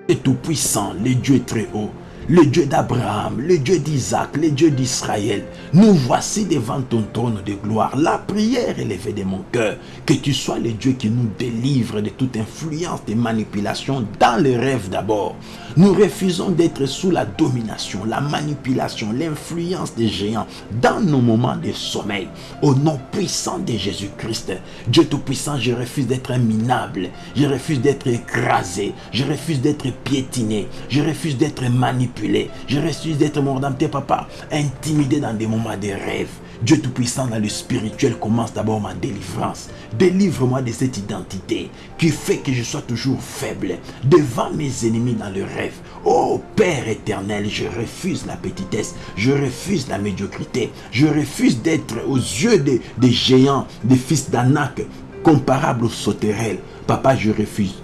Et tout-puissant, le Dieu très haut le Dieu d'Abraham, le Dieu d'Isaac, le Dieu d'Israël. Nous voici devant ton trône de gloire. La prière élevée de mon cœur. Que tu sois le Dieu qui nous délivre de toute influence de manipulation dans les rêves d'abord. Nous refusons d'être sous la domination, la manipulation, l'influence des géants dans nos moments de sommeil. Au nom puissant de Jésus-Christ, Dieu Tout-Puissant, je refuse d'être minable. Je refuse d'être écrasé. Je refuse d'être piétiné. Je refuse d'être manipulé je refuse d'être tes papa, intimidé dans des moments de rêve. Dieu Tout-Puissant dans le spirituel commence d'abord ma délivrance. Délivre-moi de cette identité qui fait que je sois toujours faible devant mes ennemis dans le rêve. Oh Père éternel, je refuse la petitesse, je refuse la médiocrité, je refuse d'être aux yeux des, géants, des fils d'Anak, comparables aux sauterelles. Papa, je refuse.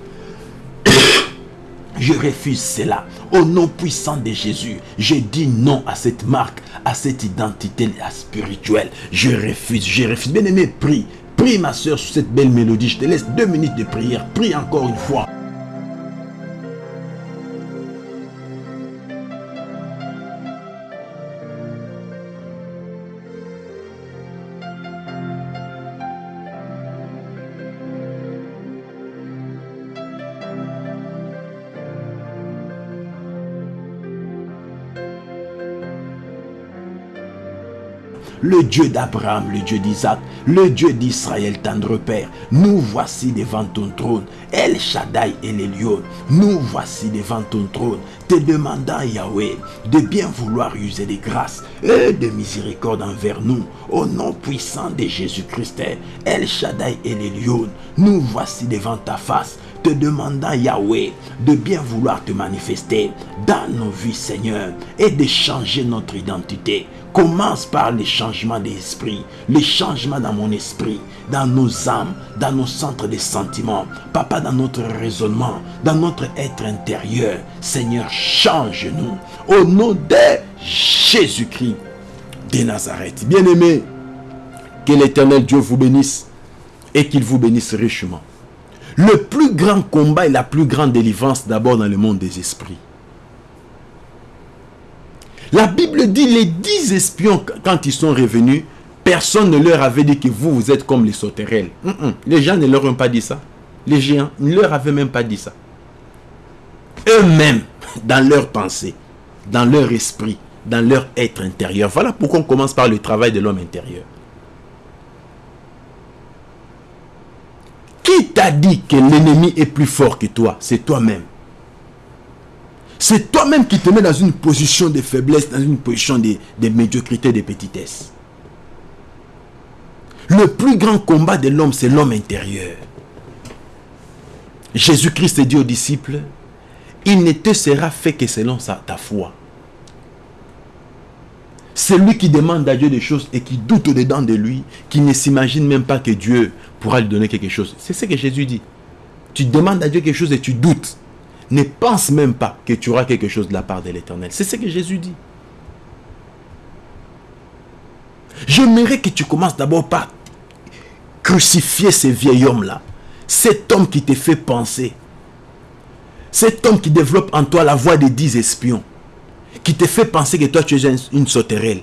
Je refuse cela. Au nom puissant de Jésus, je dis non à cette marque, à cette identité spirituelle. Je refuse, je refuse. Bien aimé, prie. Prie ma soeur sur cette belle mélodie. Je te laisse deux minutes de prière. Prie encore une fois. Le Dieu d'Abraham, le Dieu d'Isaac, le Dieu d'Israël, tendre Père. Nous voici devant ton trône. El Shaddai et les lions, nous voici devant ton trône, te demandant, Yahweh, de bien vouloir user des grâces et de miséricorde envers nous. Au nom puissant de Jésus-Christ, El Shaddai et les lions, nous voici devant ta face te demandant, Yahweh, de bien vouloir te manifester dans nos vies, Seigneur, et de changer notre identité. Commence par les changements d'esprit, les changements dans mon esprit, dans nos âmes, dans nos centres de sentiments. Papa, dans notre raisonnement, dans notre être intérieur. Seigneur, change-nous. Au nom de Jésus-Christ de Nazareth. Bien-aimé, que l'éternel Dieu vous bénisse et qu'il vous bénisse richement. Le plus grand combat et la plus grande délivrance d'abord dans le monde des esprits. La Bible dit les dix espions, quand ils sont revenus, personne ne leur avait dit que vous, vous êtes comme les sauterelles. Les gens ne leur ont pas dit ça. Les géants ne leur avaient même pas dit ça. Eux-mêmes, dans leur pensée, dans leur esprit, dans leur être intérieur. Voilà pourquoi on commence par le travail de l'homme intérieur. Qui t'a dit que l'ennemi est plus fort que toi? C'est toi-même. C'est toi-même qui te mets dans une position de faiblesse, dans une position de, médiocrité, de petitesse. Le plus grand combat de l'homme, c'est l'homme intérieur. Jésus-Christ dit aux disciples, il ne te sera fait que selon ta foi. Celui qui demande à Dieu des choses et qui doute au-dedans de lui, qui ne s'imagine même pas que Dieu pourra lui donner quelque chose. C'est ce que Jésus dit. Tu demandes à Dieu quelque chose et tu doutes. Ne pense même pas que tu auras quelque chose de la part de l'Éternel. C'est ce que Jésus dit. J'aimerais que tu commences d'abord par crucifier ce vieil homme-là. Cet homme qui te fait penser. Cet homme qui développe en toi la voix des dix espions qui te fait penser que toi tu es une sauterelle.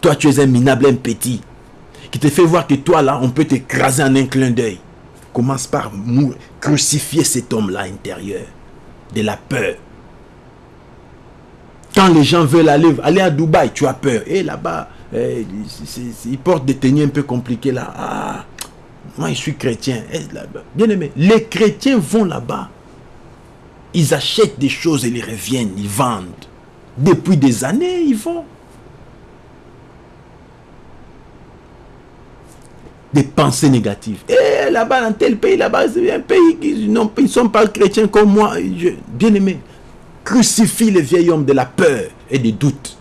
Toi tu es un minable, un petit. Qui te fait voir que toi là, on peut t'écraser en un clin d'œil. Commence par crucifier cet homme-là intérieur. De la peur. Quand les gens veulent aller, aller à Dubaï, tu as peur. Et là-bas, eh, ils portent des tenues un peu compliquées là. Ah, moi je suis chrétien. Eh, bien aimé, les chrétiens vont là-bas. Ils achètent des choses et les reviennent, ils vendent. Depuis des années, ils vont. Des pensées négatives. Et eh, là-bas, dans tel pays, là-bas, c'est un pays qui ne sont pas chrétiens comme moi. bien aimé, crucifie le vieil homme de la peur et des doutes.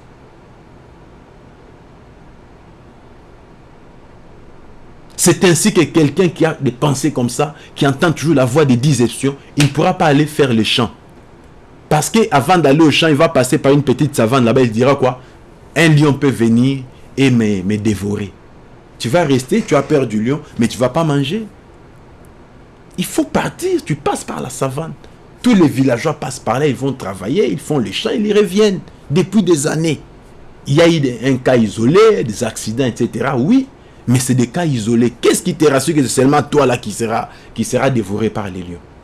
C'est ainsi que quelqu'un qui a des pensées comme ça, qui entend toujours la voix des dix espions, il ne pourra pas aller faire le champ. Parce qu'avant d'aller au champ, il va passer par une petite savane là-bas, il dira quoi? Un lion peut venir et me, dévorer. Tu vas rester, tu as peur du lion, mais tu ne vas pas manger. Il faut partir, tu passes par la savane. Tous les villageois passent par là, ils vont travailler, ils font les champs, ils y reviennent depuis des années. Il y a eu un cas isolé, des accidents, etc. Oui, mais c'est des cas isolés. Qu'est-ce qui te rassure que c'est seulement toi là qui sera, qui sera dévoré par les lions?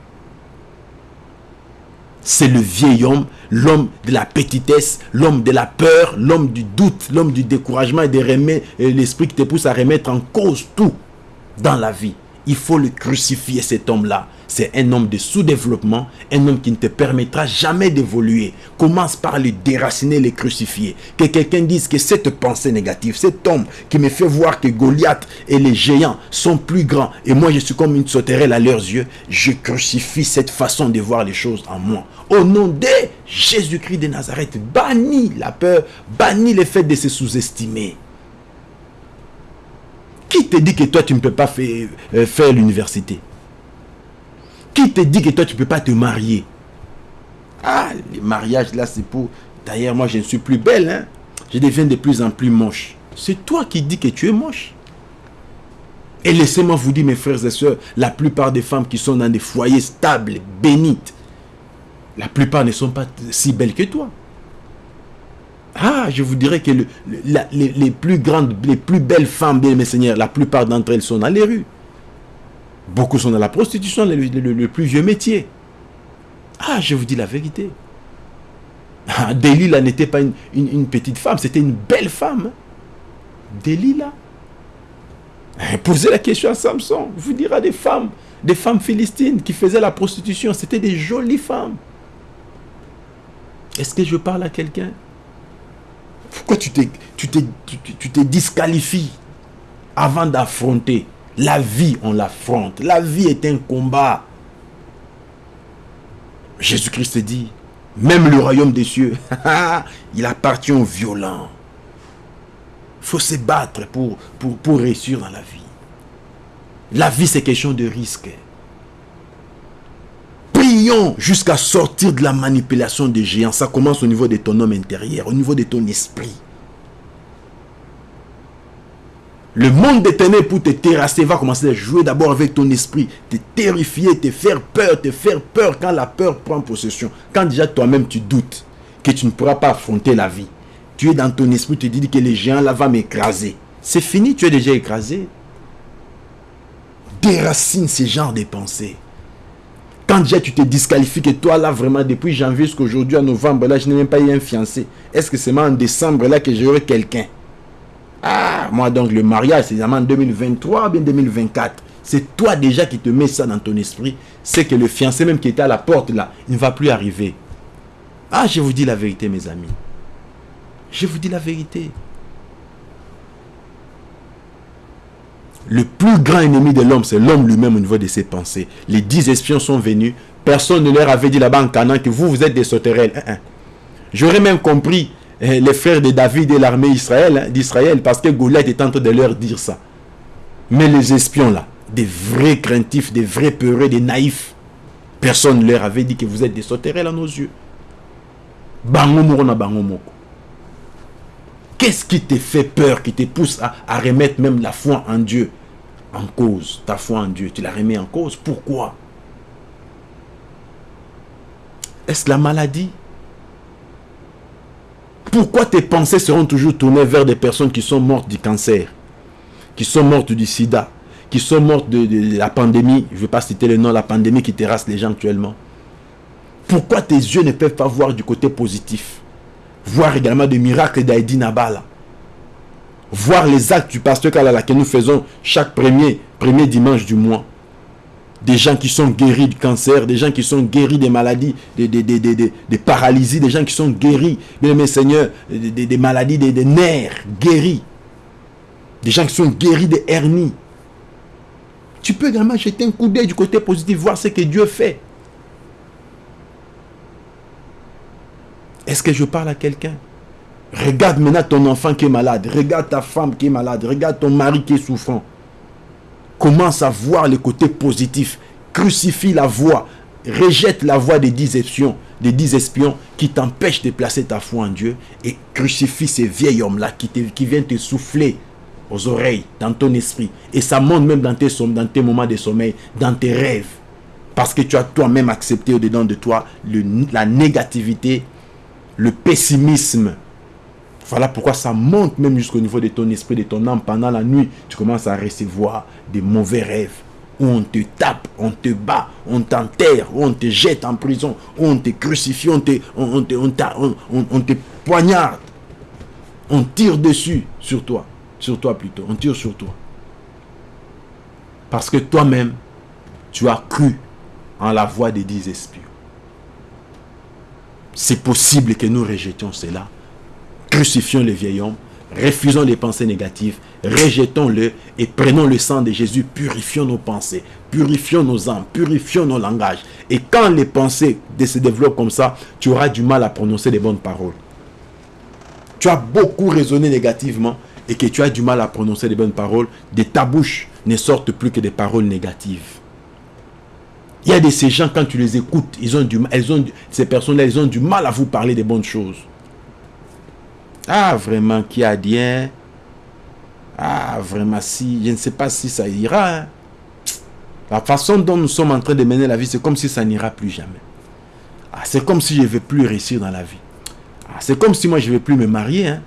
C'est le vieil homme, l'homme de la petitesse, l'homme de la peur, l'homme du doute, l'homme du découragement et de l'esprit qui te pousse à remettre en cause tout dans la vie. Il faut le crucifier cet homme-là c'est un homme de sous-développement, un homme qui ne te permettra jamais d'évoluer. Commence par le déraciner, le crucifier. Que quelqu'un dise que cette pensée négative, cet homme qui me fait voir que Goliath et les géants sont plus grands et moi je suis comme une sauterelle à leurs yeux, je crucifie cette façon de voir les choses en moi. Au nom de Jésus-Christ de Nazareth, bannis la peur, bannis le fait de se sous-estimer. Qui te dit que toi tu ne peux pas faire, euh, l'université? Qui te dit que toi, tu ne peux pas te marier? Ah, les mariages, là, c'est pour... D'ailleurs, moi, je ne suis plus belle. Hein? Je deviens de plus en plus moche. C'est toi qui dis que tu es moche. Et laissez-moi vous dire, mes frères et sœurs, la plupart des femmes qui sont dans des foyers stables, bénites, la plupart ne sont pas si belles que toi. Ah, je vous dirais que les, plus grandes, les plus belles femmes, bien mes seigneurs, la plupart d'entre elles sont dans les rues. Beaucoup sont dans la prostitution, le, plus vieux métier. Ah, je vous dis la vérité. Ah, Delilah n'était pas une, petite femme, c'était une belle femme. Delilah. Eh, posez la question à Samson, vous dira des femmes, des femmes philistines qui faisaient la prostitution, c'était des jolies femmes. Est-ce que je parle à quelqu'un? Pourquoi tu te, tu, te disqualifies avant d'affronter? La vie, on l'affronte. La vie est un combat. Jésus-Christ dit, même le royaume des cieux, il appartient aux violents. Il faut se battre pour, pour réussir dans la vie. La vie, c'est question de risque. Jusqu'à sortir de la manipulation des géants. Ça commence au niveau de ton homme intérieur, au niveau de ton esprit. Le monde des ténèbres pour te terrasser va commencer à jouer d'abord avec ton esprit, te terrifier, te faire peur, te faire peur quand la peur prend possession. Quand déjà toi-même tu doutes que tu ne pourras pas affronter la vie. Tu es dans ton esprit, tu te dis que les géants là vont m'écraser. C'est fini, tu es déjà écrasé. Déracine ce genre de pensées. Quand déjà tu te disqualifies que toi là vraiment depuis janvier jusqu'à aujourd'hui en novembre là je n'ai même pas eu un fiancé. Est-ce que c'est en décembre là que j'aurai quelqu'un? Ah, moi donc le mariage, c'est en 2023 ou bien 2024. C'est toi déjà qui te mets ça dans ton esprit. C'est que le fiancé même qui était à la porte là, il ne va plus arriver. Ah, je vous dis la vérité mes amis. Je vous dis la vérité. Le plus grand ennemi de l'homme, c'est l'homme lui-même au niveau de ses pensées. Les dix espions sont venus. Personne ne leur avait dit là-bas en Canaan que vous, vous êtes des sauterelles. Hein, hein. J'aurais même compris eh, les frères de David et l'armée hein, d'Israël, parce que Goliath est en train de leur dire ça. Mais les espions là, des vrais craintifs, des vrais peureux, des naïfs, personne ne leur avait dit que vous êtes des sauterelles à nos yeux. Qu'est-ce qui te fait peur, qui te pousse à, remettre même la foi en Dieu? En cause. Ta foi en Dieu, tu la remets en cause. Pourquoi? Est-ce la maladie? Pourquoi tes pensées seront toujours tournées vers des personnes qui sont mortes du cancer, qui sont mortes du sida, qui sont mortes de, la pandémie? Je ne vais pas citer le nom, la pandémie qui terrasse les gens actuellement. Pourquoi tes yeux ne peuvent pas voir du côté positif? Voir également des miracles d'Aïdi Nabala. Voir les actes du pasteur Kalala que nous faisons chaque premier, premier dimanche du mois des gens qui sont guéris du cancer, des gens qui sont guéris des maladies, des, des, paralysies, des gens qui sont guéris, bien mes seigneurs, des, maladies des, nerfs guéris, des gens qui sont guéris des hernies. Tu peux également jeter un coup d'œil du côté positif, voir ce que Dieu fait. Est-ce que je parle à quelqu'un? Regarde maintenant ton enfant qui est malade. Regarde ta femme qui est malade. Regarde ton mari qui est souffrant. Commence à voir le côté positif. Crucifie la voix. Rejette la voix des dix espions, qui t'empêchent de placer ta foi en Dieu. Et crucifie ces vieils hommes-là qui, qui viennent te souffler aux oreilles, dans ton esprit. Et ça monte même dans tes, dans tes moments de sommeil, dans tes rêves. Parce que tu as toi-même accepté au-dedans de toi la négativité, le pessimisme, voilà pourquoi ça monte même jusqu'au niveau de ton esprit, de ton âme. Pendant la nuit, tu commences à recevoir des mauvais rêves où on te tape, on te bat, on t'enterre, on te jette en prison, on te crucifie, on te, on, on, te poignarde. On tire dessus sur toi, sur toi plutôt, on tire sur toi. Parce que toi-même, tu as cru en la voix des dix espions. C'est possible que nous rejetions cela crucifions le vieil homme, refusons les pensées négatives, rejetons-le et prenons le sang de Jésus, purifions nos pensées, purifions nos âmes, purifions nos langages. Et quand les pensées se développent comme ça, tu auras du mal à prononcer les bonnes paroles. Tu as beaucoup raisonné négativement et que tu as du mal à prononcer les bonnes paroles, de ta bouche ne sortent plus que des paroles négatives. Il y a de ces gens, quand tu les écoutes, ils ont du, ces personnes-là, ils ont du mal à vous parler des bonnes choses. Ah, vraiment, qui a dit, hein? Ah, vraiment, si, je ne sais pas si ça ira. Hein? La façon dont nous sommes en train de mener la vie, c'est comme si ça n'ira plus jamais. Ah, c'est comme si je ne vais plus réussir dans la vie. Ah, c'est comme si moi, je ne vais plus me marier. Hein?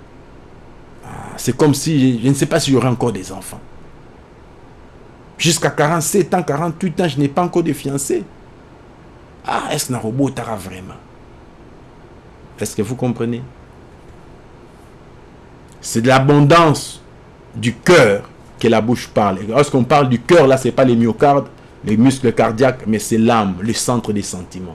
Ah, c'est comme si, je, ne sais pas si j'aurai encore des enfants. Jusqu'à 47 ans, 48 ans, je n'ai pas encore de fiancé. Ah, est-ce que robot vraiment? Est-ce que vous comprenez? C'est de l'abondance du cœur que la bouche parle. lorsqu'on parle du cœur, là, ce n'est pas les myocardes, les muscles cardiaques, mais c'est l'âme, le centre des sentiments.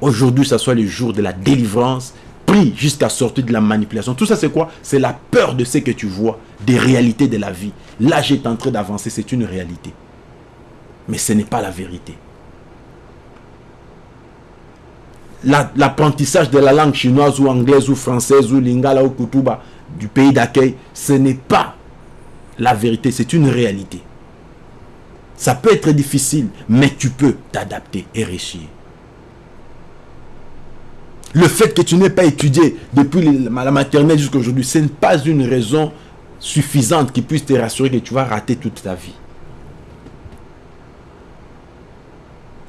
Aujourd'hui, ça soit le jour de la délivrance, prie jusqu'à sortir de la manipulation. Tout ça, c'est quoi? C'est la peur de ce que tu vois, des réalités de la vie. Là, j'étais en train d'avancer, c'est une réalité. Mais ce n'est pas la vérité. l'apprentissage de la langue chinoise ou anglaise ou française ou lingala ou kutuba du pays d'accueil, ce n'est pas la vérité, c'est une réalité. Ça peut être difficile, mais tu peux t'adapter et réussir. Le fait que tu n'aies pas étudié depuis la maternelle jusqu'à aujourd'hui, ce n'est pas une raison suffisante qui puisse te rassurer que tu vas rater toute ta vie.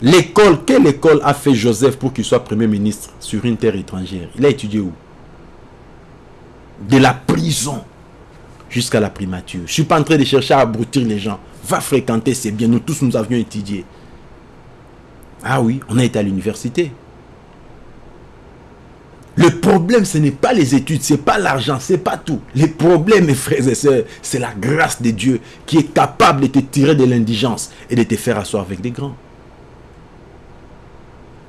L'école, quelle école a fait Joseph pour qu'il soit Premier ministre sur une terre étrangère? Il a étudié où? De la prison jusqu'à la primature. Je ne suis pas en train de chercher à abrutir les gens. Va fréquenter, c'est bien. Nous tous, nous avions étudié. Ah oui, on a été à l'université. Le problème, ce n'est pas les études, ce n'est pas l'argent, ce n'est pas tout. Le problème, mes frères et sœurs, c'est la grâce de Dieu qui est capable de te tirer de l'indigence et de te faire asseoir avec des grands.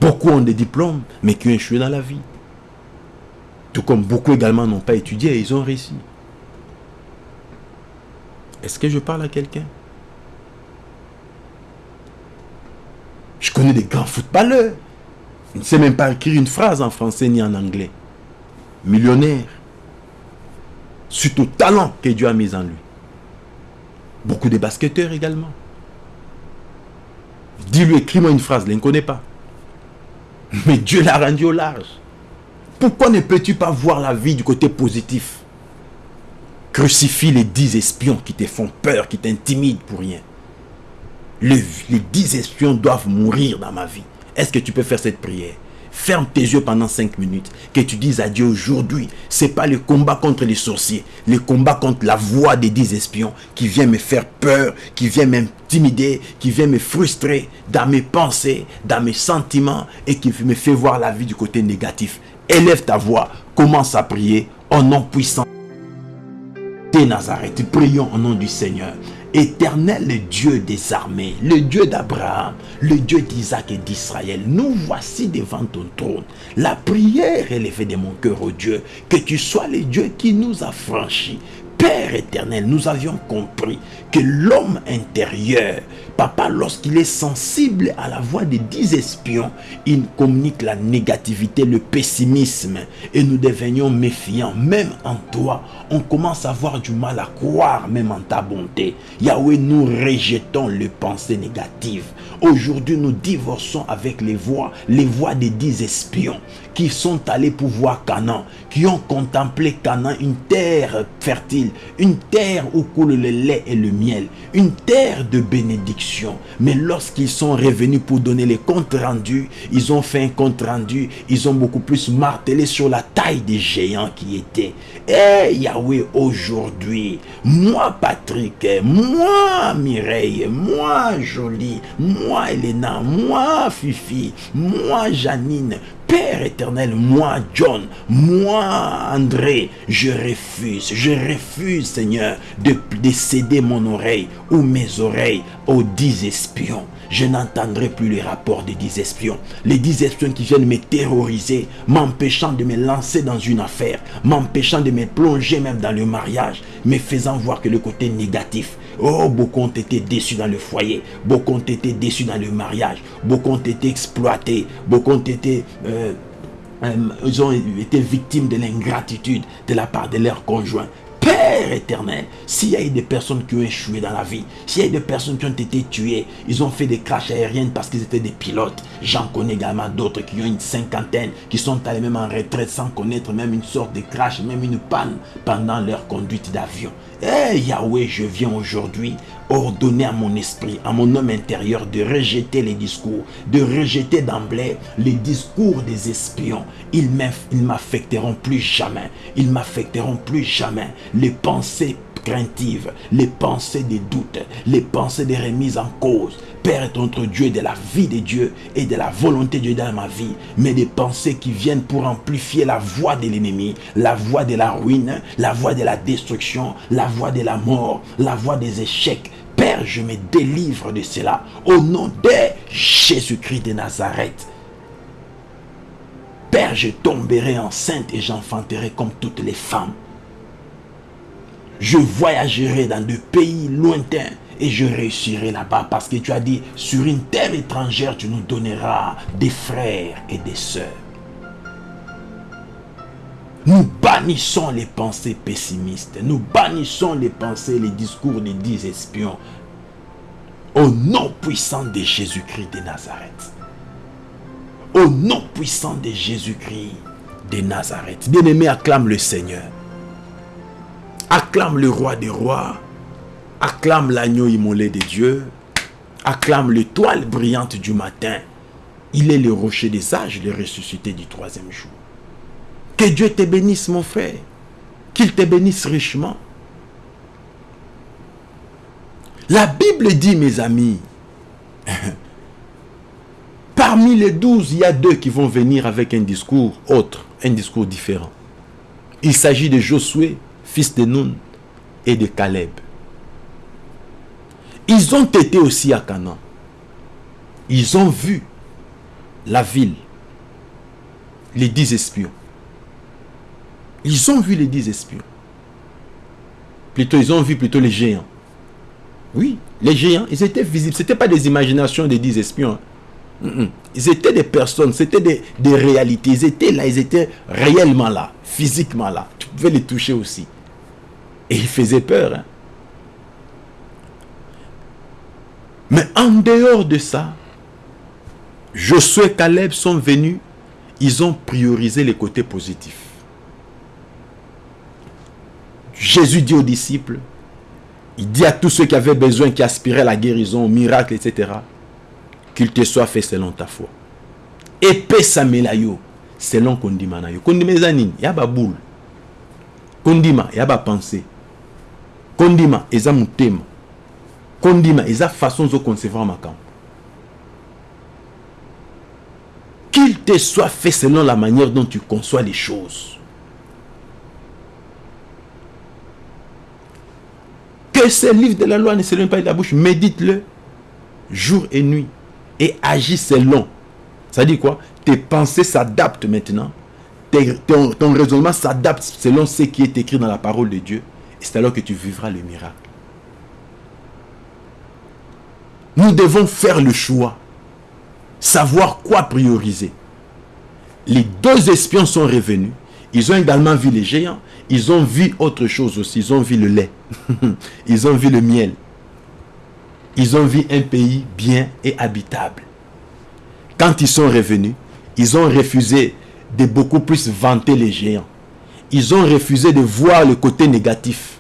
Beaucoup ont des diplômes, mais qui ont échoué dans la vie. Tout comme beaucoup également n'ont pas étudié et ils ont réussi. Est-ce que je parle à quelqu'un? Je connais des grands footballeurs. Ils ne sait même pas écrire une phrase en français ni en anglais. Millionnaire. Suite au talent que Dieu a mis en lui. Beaucoup de basketteurs également. Dis-lui, écris-moi une phrase, il ne connaît pas. Mais Dieu l'a rendu au large. Pourquoi ne peux-tu pas voir la vie du côté positif? Crucifie les dix espions qui te font peur, qui t'intimident pour rien. les dix espions doivent mourir dans ma vie. Est-ce que tu peux faire cette prière? Ferme tes yeux pendant cinq minutes. Que tu dises à Dieu aujourd'hui, c'est pas le combat contre les sorciers, le combat contre la voix des dix espions qui vient me faire peur, qui vient m'intimider, qui vient me frustrer dans mes pensées, dans mes sentiments et qui me fait voir la vie du côté négatif. Élève ta voix, commence à prier au nom puissant Nazareth. Prions au nom du Seigneur. Éternel le Dieu des armées, le Dieu d'Abraham, le Dieu d'Isaac et d'Israël, nous voici devant ton trône. La prière élevée de mon cœur, au Dieu, que tu sois le Dieu qui nous a franchis Père éternel, nous avions compris que l'homme intérieur, papa, lorsqu'il est sensible à la voix des dix espions, il communique la négativité, le pessimisme, et nous devenions méfiants. Même en toi, on commence à avoir du mal à croire, même en ta bonté. Yahweh, nous rejetons les pensées négatives. Aujourd'hui, nous divorçons avec les voix, les voix des dix espions qui sont allés pour voir Canaan, qui ont contemplé Canaan, une terre fertile, une terre où coule le lait et le miel, une terre de bénédiction. Mais lorsqu'ils sont revenus pour donner les comptes rendus, ils ont fait un compte rendu, ils ont beaucoup plus martelé sur la taille des géants qui étaient. Eh Yahweh, aujourd'hui, moi Patrick, moi Mireille, moi Jolie, moi Elena, moi Fifi, moi Janine, Père éternel, moi John, moi André, je refuse, je refuse Seigneur de, de céder mon oreille ou mes oreilles aux dix espions je n'entendrai plus les rapports des dix espions. Les dix espions qui viennent me terroriser, m'empêchant de me lancer dans une affaire, m'empêchant de me plonger même dans le mariage, me faisant voir que le côté négatif. Oh, beaucoup ont été déçus dans le foyer, beaucoup ont été déçus dans le mariage, beaucoup ont été exploités, beaucoup ont été... Euh, euh, ont été victimes de l'ingratitude de la part de leurs conjoints. Père éternel, s'il y a eu des personnes qui ont échoué dans la vie, s'il y a eu des personnes qui ont été tuées, ils ont fait des crashs aériennes parce qu'ils étaient des pilotes. J'en connais également d'autres qui ont une cinquantaine, qui sont allés même en retraite sans connaître même une sorte de crash, même une panne pendant leur conduite d'avion. Eh Yahweh, je viens aujourd'hui ordonner à mon esprit, à mon homme intérieur de rejeter les discours, de rejeter d'emblée les discours des espions. Ils m'affecteront plus jamais. Ils m'affecteront plus jamais. Les pensées craintives, les pensées des doutes, les pensées des remises en cause. Père est notre Dieu de la vie de Dieu et de la volonté de Dieu dans ma vie, mais des pensées qui viennent pour amplifier la voix de l'ennemi, la voix de la ruine, la voix de la destruction, la voix de la mort, la voix des échecs, Père, je me délivre de cela au nom de Jésus-Christ de Nazareth. Père, je tomberai enceinte et j'enfanterai comme toutes les femmes. Je voyagerai dans des pays lointains et je réussirai là-bas parce que tu as dit, sur une terre étrangère, tu nous donneras des frères et des sœurs. Nous bannissons les pensées pessimistes. Nous bannissons les pensées, les discours des dix espions. Au nom puissant de Jésus-Christ de Nazareth. Au nom puissant de Jésus-Christ de Nazareth. Bien-aimé, acclame le Seigneur. Acclame le roi des rois. Acclame l'agneau immolé de Dieu. Acclame l'étoile brillante du matin. Il est le rocher des sages, le ressuscité du troisième jour. Que Dieu te bénisse, mon frère. Qu'il te bénisse richement. La Bible dit, mes amis, parmi les douze, il y a deux qui vont venir avec un discours autre, un discours différent. Il s'agit de Josué, fils de Nun, et de Caleb. Ils ont été aussi à Canaan. Ils ont vu la ville, les dix espions. Ils ont vu les dix espions. Plutôt, ils ont vu plutôt les géants. Oui, les géants, ils étaient visibles. Ce n'étaient pas des imaginations des dix espions. Hein. Ils étaient des personnes, c'était des, réalités. Ils étaient là, ils étaient réellement là, physiquement là. Tu pouvais les toucher aussi. Et ils faisaient peur. Hein. Mais en dehors de ça, Josué et Caleb sont venus, ils ont priorisé les côtés positifs. Jésus dit aux disciples, il dit à tous ceux qui avaient besoin, qui aspiraient à la guérison, au miracle, etc., qu'il te soit fait selon ta foi. Épée samelayo, selon kondima na yo. Kondima il y boule. Kondima, il y a pensée. Qu'il te soit fait selon la manière dont tu conçois les choses. Que ce livre de la loi ne s'éloigne pas de la bouche, médite-le jour et nuit et agis selon. Ça dit quoi? Tes pensées s'adaptent maintenant. ton, raisonnement s'adapte selon ce qui est écrit dans la parole de Dieu. C'est alors que tu vivras le miracle. Nous devons faire le choix. Savoir quoi prioriser. Les deux espions sont revenus. Ils ont également vu les géants. Ils ont vu autre chose aussi. Ils ont vu le lait. Ils ont vu le miel. Ils ont vu un pays bien et habitable. Quand ils sont revenus, ils ont refusé de beaucoup plus vanter les géants. Ils ont refusé de voir le côté négatif.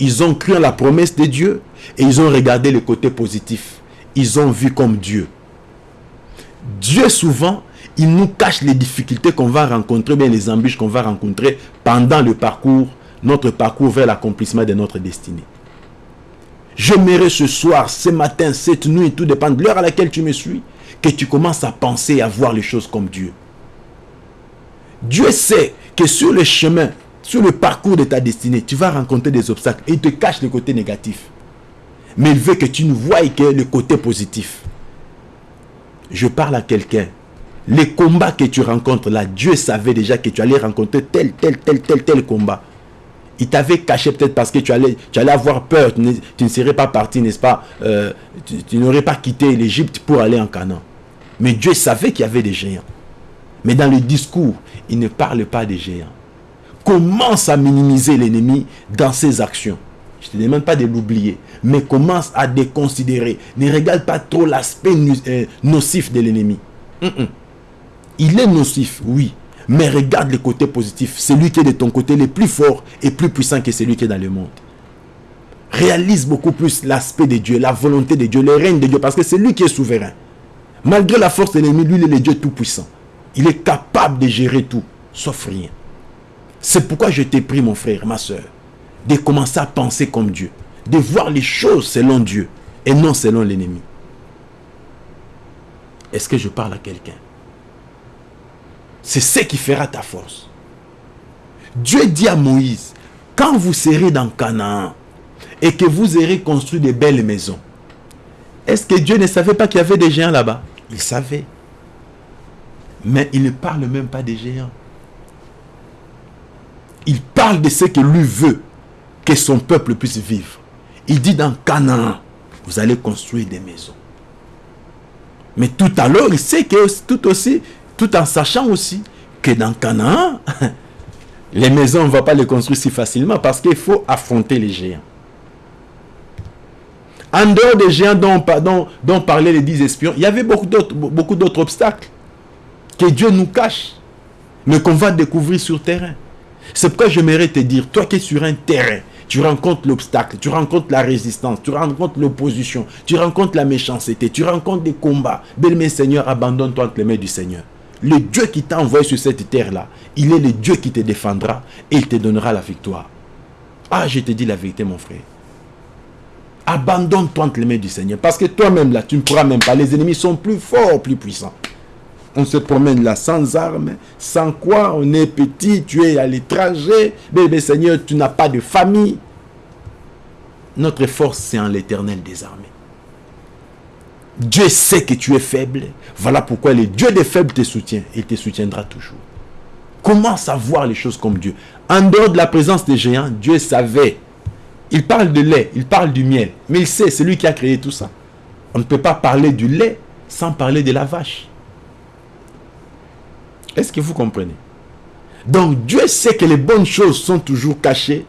Ils ont cru en la promesse de Dieu et ils ont regardé le côté positif. Ils ont vu comme Dieu. Dieu souvent, il nous cache les difficultés qu'on va rencontrer, bien les embûches qu'on va rencontrer pendant le parcours, notre parcours vers l'accomplissement de notre destinée. J'aimerais ce soir, ce matin, cette nuit, tout dépend de l'heure à laquelle tu me suis, que tu commences à penser et à voir les choses comme Dieu. Dieu sait que sur le chemin, sur le parcours de ta destinée, tu vas rencontrer des obstacles il te cache le côté négatif. Mais il veut que tu ne voies que le côté positif. Je parle à quelqu'un. Les combats que tu rencontres là, Dieu savait déjà que tu allais rencontrer tel, tel, tel, tel, tel combat. Il t'avait caché peut-être parce que tu allais, tu allais avoir peur. Tu ne, serais pas parti, n'est-ce pas euh, Tu, n'aurais pas quitté l'Égypte pour aller en Canaan. Mais Dieu savait qu'il y avait des géants. Mais dans le discours, il ne parle pas des géants. Commence à minimiser l'ennemi dans ses actions. Je ne te demande pas de l'oublier, mais commence à déconsidérer. Ne regarde pas trop l'aspect euh, nocif de l'ennemi. Il est nocif, oui, mais regarde le côté positif. Celui qui est de ton côté le plus fort et plus puissant que celui qui est dans le monde. Réalise beaucoup plus l'aspect de Dieu, la volonté de Dieu, le règne de Dieu, parce que c'est lui qui est souverain. Malgré la force de l'ennemi, lui, il est le Dieu tout-puissant. Il est capable de gérer tout, sauf rien. C'est pourquoi je t'ai pris, mon frère, ma soeur, de commencer à penser comme Dieu, de voir les choses selon Dieu et non selon l'ennemi. Est-ce que je parle à quelqu'un? C'est ce qui fera ta force. Dieu dit à Moïse, quand vous serez dans Canaan et que vous aurez construit de belles maisons, est-ce que Dieu ne savait pas qu'il y avait des géants là-bas? Il savait. Mais il ne parle même pas des géants. Il parle de ce que lui veut que son peuple puisse vivre. Il dit dans Canaan, vous allez construire des maisons. Mais tout à l'heure, il sait que tout aussi, tout en sachant aussi que dans Canaan, les maisons, on ne va pas les construire si facilement parce qu'il faut affronter les géants. En dehors des géants dont, parlaient les dix espions, il y avait beaucoup d'autres obstacles que Dieu nous cache, mais qu'on va découvrir sur terrain. C'est pourquoi j'aimerais te dire, toi qui es sur un terrain, tu rencontres l'obstacle, tu rencontres la résistance, tu rencontres l'opposition, tu rencontres la méchanceté, tu rencontres des combats. Belle Seigneur, abandonne-toi entre les mains du Seigneur. Le Dieu qui t'a envoyé sur cette terre-là, il est le Dieu qui te défendra et il te donnera la victoire. Ah, je te dis la vérité, mon frère. Abandonne-toi entre les mains du Seigneur. Parce que toi-même, là, tu ne pourras même pas. Les ennemis sont plus forts, plus puissants. On se promène là sans armes, sans quoi on est petit, tu es à l'étranger. Bébé Seigneur, tu n'as pas de famille. Notre force, c'est en l'éternel des armées. Dieu sait que tu es faible. Voilà pourquoi le Dieu des faibles te soutient. Il te soutiendra toujours. Commence à voir les choses comme Dieu. En dehors de la présence des géants, Dieu savait. Il parle de lait, il parle du miel. Mais il sait, c'est lui qui a créé tout ça. On ne peut pas parler du lait sans parler de la vache. Est-ce que vous comprenez? Donc Dieu sait que les bonnes choses sont toujours cachées.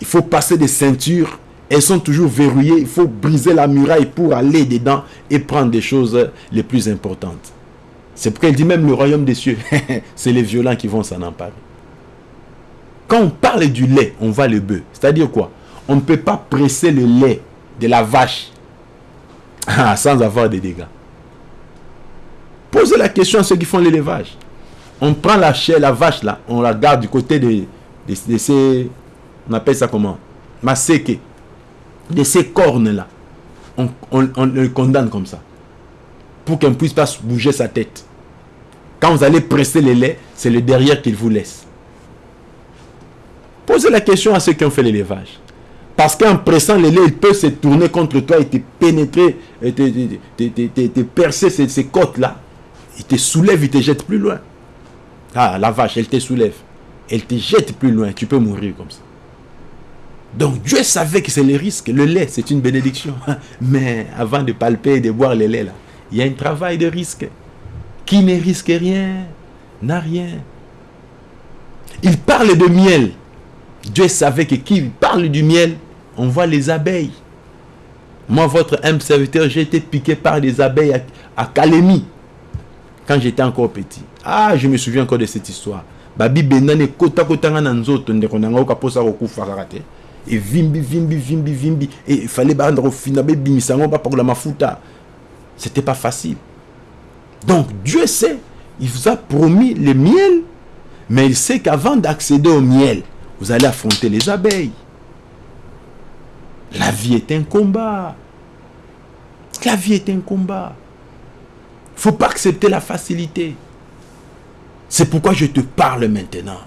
Il faut passer des ceintures elles sont toujours verrouillées. Il faut briser la muraille pour aller dedans et prendre des choses les plus importantes. C'est pourquoi il dit même le royaume des cieux. c'est les violents qui vont s'en emparer. Quand on parle du lait, on va le bœuf. C'est-à-dire quoi? On ne peut pas presser le lait de la vache sans avoir des dégâts. Posez la question à ceux qui font l'élevage. On prend la chair, la vache là, on la garde du côté de, de, ces... On appelle ça comment? Maseke de ces cornes-là, on, le condamne comme ça. Pour qu'elle ne puisse pas bouger sa tête. Quand vous allez presser les laits, c'est le derrière qu'il vous laisse. Posez la question à ceux qui ont fait l'élevage. Parce qu'en pressant les laits, il peut se tourner contre toi et te pénétrer, et te, percer ces, ces côtes-là. Il te soulève, il te jette plus loin. Ah, la vache, elle te soulève. Elle te jette plus loin. Tu peux mourir comme ça. Donc Dieu savait que c'est le risque. Le lait, c'est une bénédiction. Mais avant de palper et de boire le lait, il y a un travail de risque. Qui ne risque rien n'a rien. Il parle de miel. Dieu savait que qui parle du miel, on voit les abeilles. Moi, votre humble serviteur, j'ai été piqué par des abeilles à, Kalemi quand j'étais encore petit. Ah, je me souviens encore de cette histoire. Babi benane kota kota nga nzoto ndeko nanga okaposa kokufa kaka. Et vimbi vimbi vimbi vimbi et fallait banda kofina be bimisango pas pour la mafuta. C'était pas facile. Donc Dieu sait, il vous a promis le miel, mais il sait qu'avant d'accéder au miel, vous allez affronter les abeilles. La vie est un combat. La vie est un combat. Faut pas accepter la facilité. C'est pourquoi je te parle maintenant.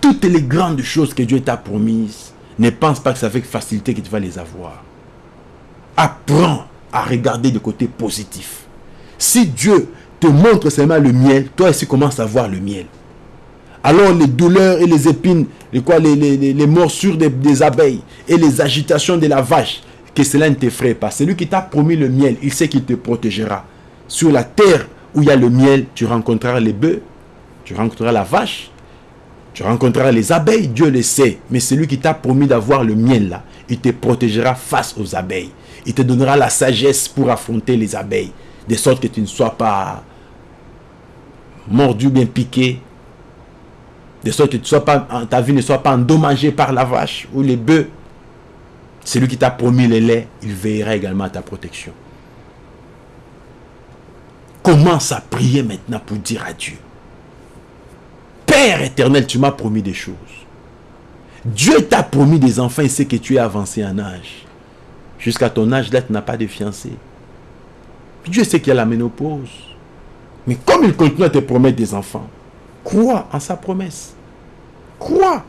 Toutes les grandes choses que Dieu t'a promises, ne pense pas que c'est avec facilité que tu vas les avoir. Apprends à regarder du côté positif. Si Dieu te montre seulement le miel, toi aussi commence à voir le miel. Alors les douleurs et les épines, les, quoi, les, les, morsures des, abeilles et les agitations de la vache, que cela ne t'effraie pas. C'est lui qui t'a promis le miel, il sait qu'il te protégera. Sur la terre où il y a le miel, tu rencontreras les bœufs, tu rencontreras la vache, tu rencontreras les abeilles, Dieu le sait. Mais c'est lui qui t'a promis d'avoir le miel là. Il te protégera face aux abeilles. Il te donnera la sagesse pour affronter les abeilles. De sorte que tu ne sois pas mordu, bien piqué. De sorte que ta vie ne soit pas endommagée par la vache ou les bœufs. C'est lui qui t'a promis le lait. Il veillera également à ta protection. Commence à prier maintenant pour dire à Dieu. Père éternel, tu m'as promis des choses. Dieu t'a promis des enfants et sait que tu es avancé en âge. Jusqu'à ton âge là, tu n'as pas de fiancé. Dieu sait qu'il y a la ménopause. Mais comme il continue à te promettre des enfants, crois en sa promesse. Crois.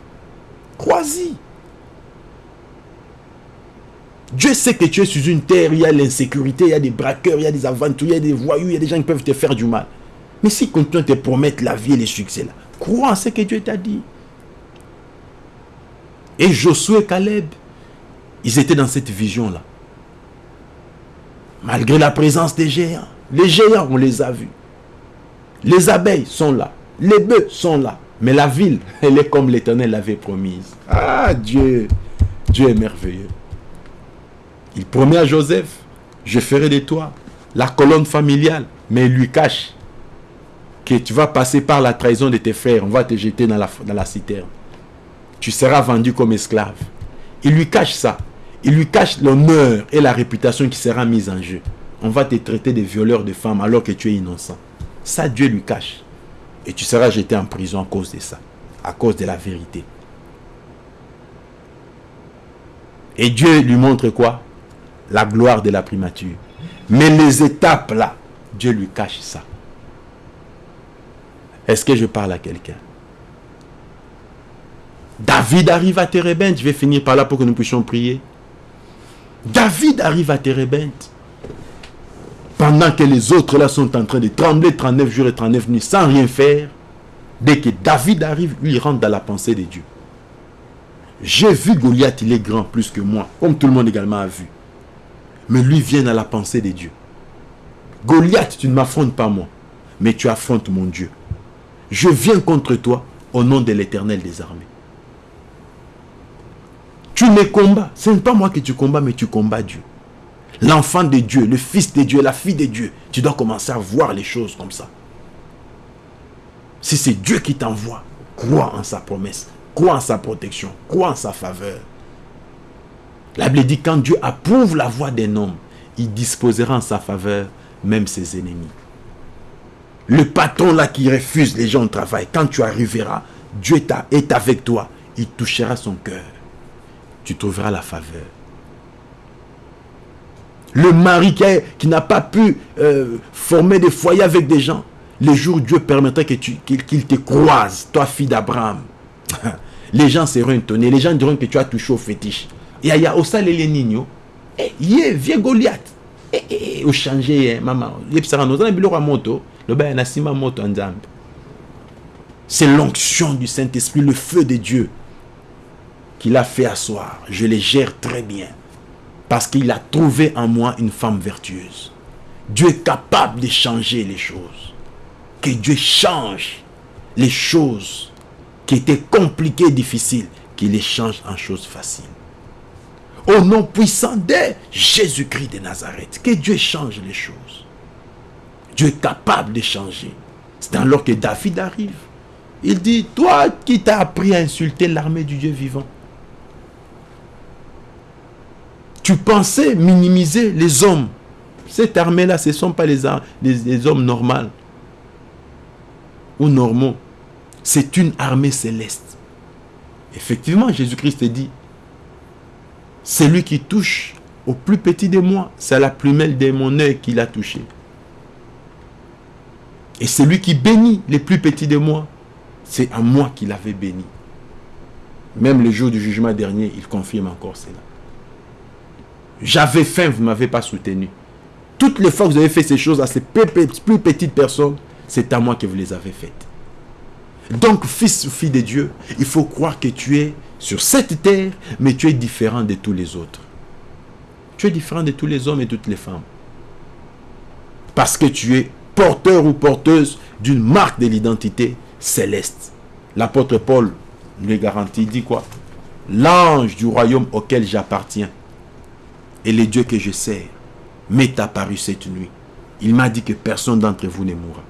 Crois-y. Dieu sait que tu es sur une terre, il y a l'insécurité, il y a des braqueurs, il y a des aventuriers, il y a des voyous, il y a des gens qui peuvent te faire du mal. Mais si continue à te promettre la vie et les succès là, crois en ce que Dieu t'a dit. Et Josué et Caleb, ils étaient dans cette vision-là. Malgré la présence des géants. Les géants, on les a vus. Les abeilles sont là. Les bœufs sont là. Mais la ville, elle est comme l'Éternel l'avait promise. Ah Dieu, Dieu est merveilleux. Il promet à Joseph, je ferai de toi la colonne familiale. Mais il lui cache que tu vas passer par la trahison de tes frères. On va te jeter dans la, dans citerne. Tu seras vendu comme esclave. Il lui cache ça. Il lui cache l'honneur et la réputation qui sera mise en jeu. On va te traiter de violeur de femmes alors que tu es innocent. Ça, Dieu lui cache. Et tu seras jeté en prison à cause de ça. À cause de la vérité. Et Dieu lui montre quoi? La gloire de la primature. Mais les étapes là, Dieu lui cache ça. Est-ce que je parle à quelqu'un? David arrive à Térébenthe. Je vais finir par là pour que nous puissions prier. David arrive à Térébenthe. Pendant que les autres là sont en train de trembler 39 jours et 39 nuits sans rien faire. Dès que David arrive, lui il rentre dans la pensée de Dieu. J'ai vu Goliath, il est grand plus que moi, comme tout le monde également a vu. Mais lui vient dans la pensée de Dieu. Goliath, tu ne m'affrontes pas moi, mais tu affrontes mon Dieu. Je viens contre toi au nom de l'éternel des armées. Tu me combats. Ce n'est pas moi que tu combats, mais tu combats Dieu. L'enfant de Dieu, le fils de Dieu, la fille de Dieu. Tu dois commencer à voir les choses comme ça. Si c'est Dieu qui t'envoie, crois en sa promesse, crois en sa protection, crois en sa faveur. La dit quand Dieu approuve la voix d'un homme, il disposera en sa faveur même ses ennemis. Le patron là qui refuse les gens au travail, quand tu arriveras, Dieu est avec toi, il touchera son cœur. Tu trouveras la faveur. Le mari qui, n'a pas pu euh, former des foyers avec des gens, le jour où Dieu permettrait qu'il te croise, toi fille d'Abraham, les gens seront étonnés, les gens diront que tu as touché au fétiche. Et il y a aussi les niños, eh, vieux Goliath, eh, eh, au changer, maman, moto, c'est l'onction du Saint-Esprit, le feu de Dieu. qu'il a fait asseoir, je les gère très bien. Parce qu'il a trouvé en moi une femme vertueuse. Dieu est capable de changer les choses. Que Dieu change les choses qui étaient compliquées, difficiles, qu'il les change en choses faciles. Au nom puissant de Jésus-Christ de Nazareth, que Dieu change les choses. Dieu est capable de changer. C'est alors que David arrive. Il dit, toi qui t'as appris à insulter l'armée du Dieu vivant, tu pensais minimiser les hommes. Cette armée-là, ce ne sont pas les, les hommes normaux ou normaux. C'est une armée céleste. Effectivement, Jésus-Christ dit, celui qui touche au plus petit de moi, c'est la plumelle de mon œil qu'il a touché. Et celui qui bénit les plus petits de moi, c'est à moi qu'il avait béni. Même le jour du jugement dernier, il confirme encore cela. J'avais faim, vous ne m'avez pas soutenu. Toutes les fois que vous avez fait ces choses à ces plus petites personnes, c'est à moi que vous les avez faites. Donc, fils ou fille de Dieu, il faut croire que tu es sur cette terre, mais tu es différent de tous les autres. Tu es différent de tous les hommes et toutes les femmes. Parce que tu es porteur ou porteuse d'une marque de l'identité céleste. L'apôtre Paul nous le garantit, dit quoi? L'ange du royaume auquel j'appartiens et les dieux que je sers m'est apparu cette nuit. Il m'a dit que personne d'entre vous ne mourra.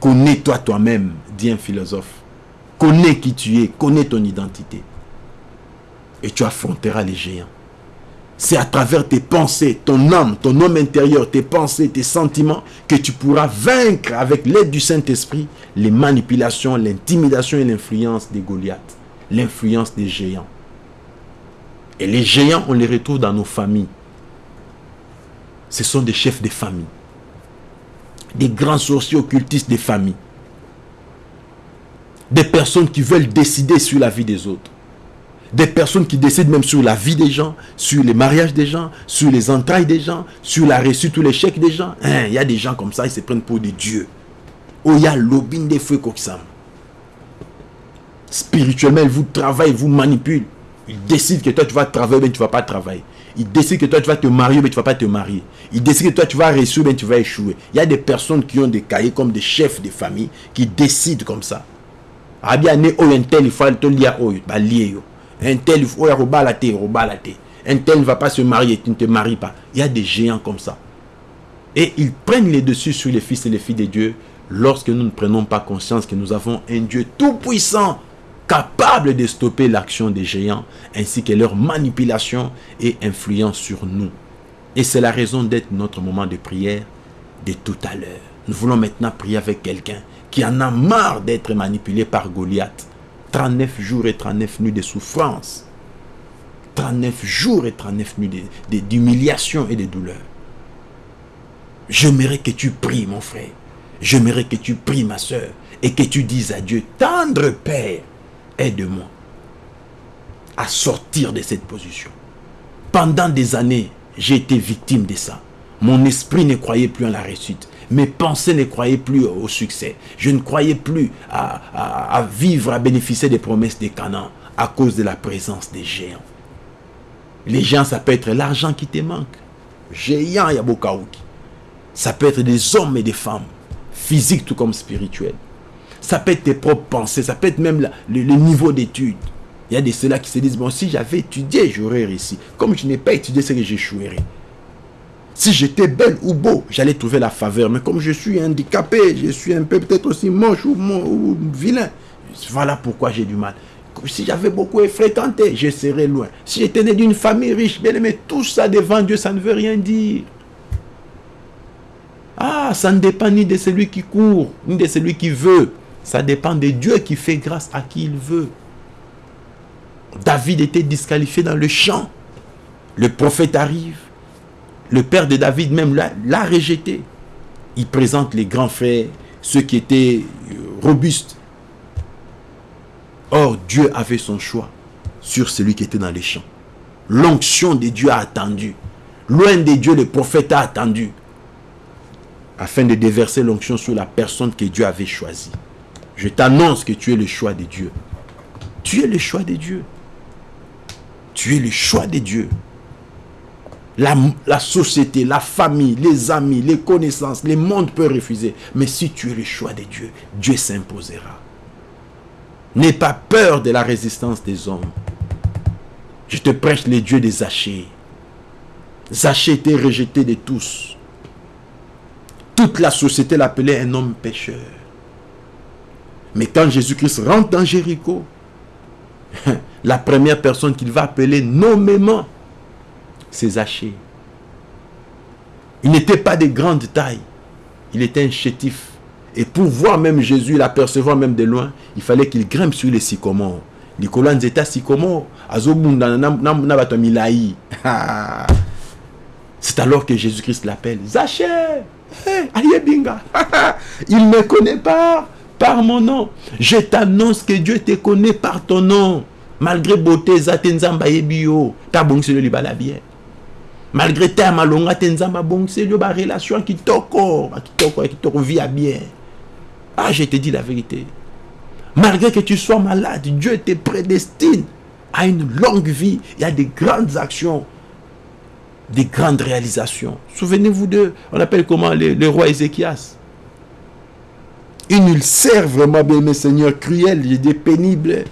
Connais-toi toi-même, dit un philosophe. Connais qui tu es, connais ton identité. Et tu affronteras les géants. C'est à travers tes pensées, ton âme, ton homme intérieur, tes pensées, tes sentiments, que tu pourras vaincre avec l'aide du Saint-Esprit les manipulations, l'intimidation et l'influence des Goliaths, l'influence des géants. Et les géants, on les retrouve dans nos familles. Ce sont des chefs de famille, des grands sorciers occultistes des familles, des personnes qui veulent décider sur la vie des autres des personnes qui décident même sur la vie des gens, sur les mariages des gens, sur les entrailles des gens, sur la réussite ou l'échec des gens. Hein, il y a des gens comme ça, ils se prennent pour des dieux. Oh, il y a l'obin des feux ça. Spirituellement, ils vous travaillent, vous manipulent. Ils décident que toi, tu vas travailler, mais tu ne vas pas travailler. Ils décident que toi, tu vas te marier, mais tu ne vas pas te marier. Ils décident que toi, tu vas réussir, mais tu vas échouer. Il y a des personnes qui ont des cahiers comme des chefs de famille qui décident comme ça. Ah bien, il faut un tel, ne va pas se marier, tu ne te maries pas. Il y a des géants comme ça. Et ils prennent les dessus sur les fils et les filles de Dieu lorsque nous ne prenons pas conscience que nous avons un Dieu tout-puissant, capable de stopper l'action des géants, ainsi que leur manipulation et influence sur nous. Et c'est la raison d'être notre moment de prière de tout à l'heure. Nous voulons maintenant prier avec quelqu'un qui en a marre d'être manipulé par Goliath 39 jours et 39 nuits de souffrance. 39 jours et 39 nuits d'humiliation et de douleur. J'aimerais que tu pries, mon frère. J'aimerais que tu pries, ma soeur. Et que tu dises à Dieu, tendre Père, aide-moi à sortir de cette position. Pendant des années, j'ai été victime de ça. Mon esprit ne croyait plus en la réussite. Mes pensées ne croyaient plus au succès. Je ne croyais plus à, vivre, à bénéficier des promesses des Canaan à cause de la présence des géants. Les géants, ça peut être l'argent qui te manque. Géant Yabokaouki. Ça peut être des hommes et des femmes, physiques tout comme spirituels. Ça peut être tes propres pensées, ça peut être même le, niveau d'études. Il y a des ceux-là qui se disent, bon, si j'avais étudié, j'aurais réussi. Comme je n'ai pas étudié, c'est que j'échouerais. Si j'étais belle ou beau, j'allais trouver la faveur. Mais comme je suis handicapé, je suis un peu peut-être aussi moche ou, vilain. Voilà pourquoi j'ai du mal. Si j'avais beaucoup fréquenté, je serais loin. Si j'étais né d'une famille riche, bien aimé, tout ça devant Dieu, ça ne veut rien dire. Ah, ça ne dépend ni de celui qui court, ni de celui qui veut. Ça dépend de Dieu qui fait grâce à qui il veut. David était disqualifié dans le champ. Le prophète arrive le père de David même l'a rejeté. Il présente les grands frères, ceux qui étaient euh, robustes. Or, Dieu avait son choix sur celui qui était dans les champs. L'onction de Dieu a attendu. Loin de Dieu, le prophète a attendu. Afin de déverser l'onction sur la personne que Dieu avait choisie. Je t'annonce que tu es le choix de Dieu. Tu es le choix de Dieu. Tu es le choix de Dieu. La, société, la famille, les amis, les connaissances, le monde peut refuser. Mais si tu es le choix de Dieu, Dieu s'imposera. N'aie pas peur de la résistance des hommes. Je te prêche les dieux des Zachée. Zachée était rejeté de tous. Toute la société l'appelait un homme pécheur. Mais quand Jésus-Christ rentre dans Jéricho, la première personne qu'il va appeler nommément, c'est Zachée. Il n'était pas de grande taille. Il était un chétif. Et pour voir même Jésus, l'apercevoir même de loin, il fallait qu'il grimpe sur les sycomores. Nicolas Nzeta sycomore. C'est alors que Jésus-Christ l'appelle. Zachée, binga. Il ne connaît pas par mon nom. Je t'annonce que Dieu te connaît par ton nom. Malgré beauté, Zatenzamba ebio, ta bongse le libala bien. Malgré ta malonga, tenzamba bongse le ba relation qui toko, qui toko, qui toko vit bien. Ah, je te dis la vérité. Malgré que tu sois malade, Dieu te prédestine à une longue vie. Il y a des grandes actions, des grandes réalisations. Souvenez-vous de, on appelle comment le, roi Ézéchias? Une ulcère vraiment, bien mes seigneurs, cruelle, il est pénible.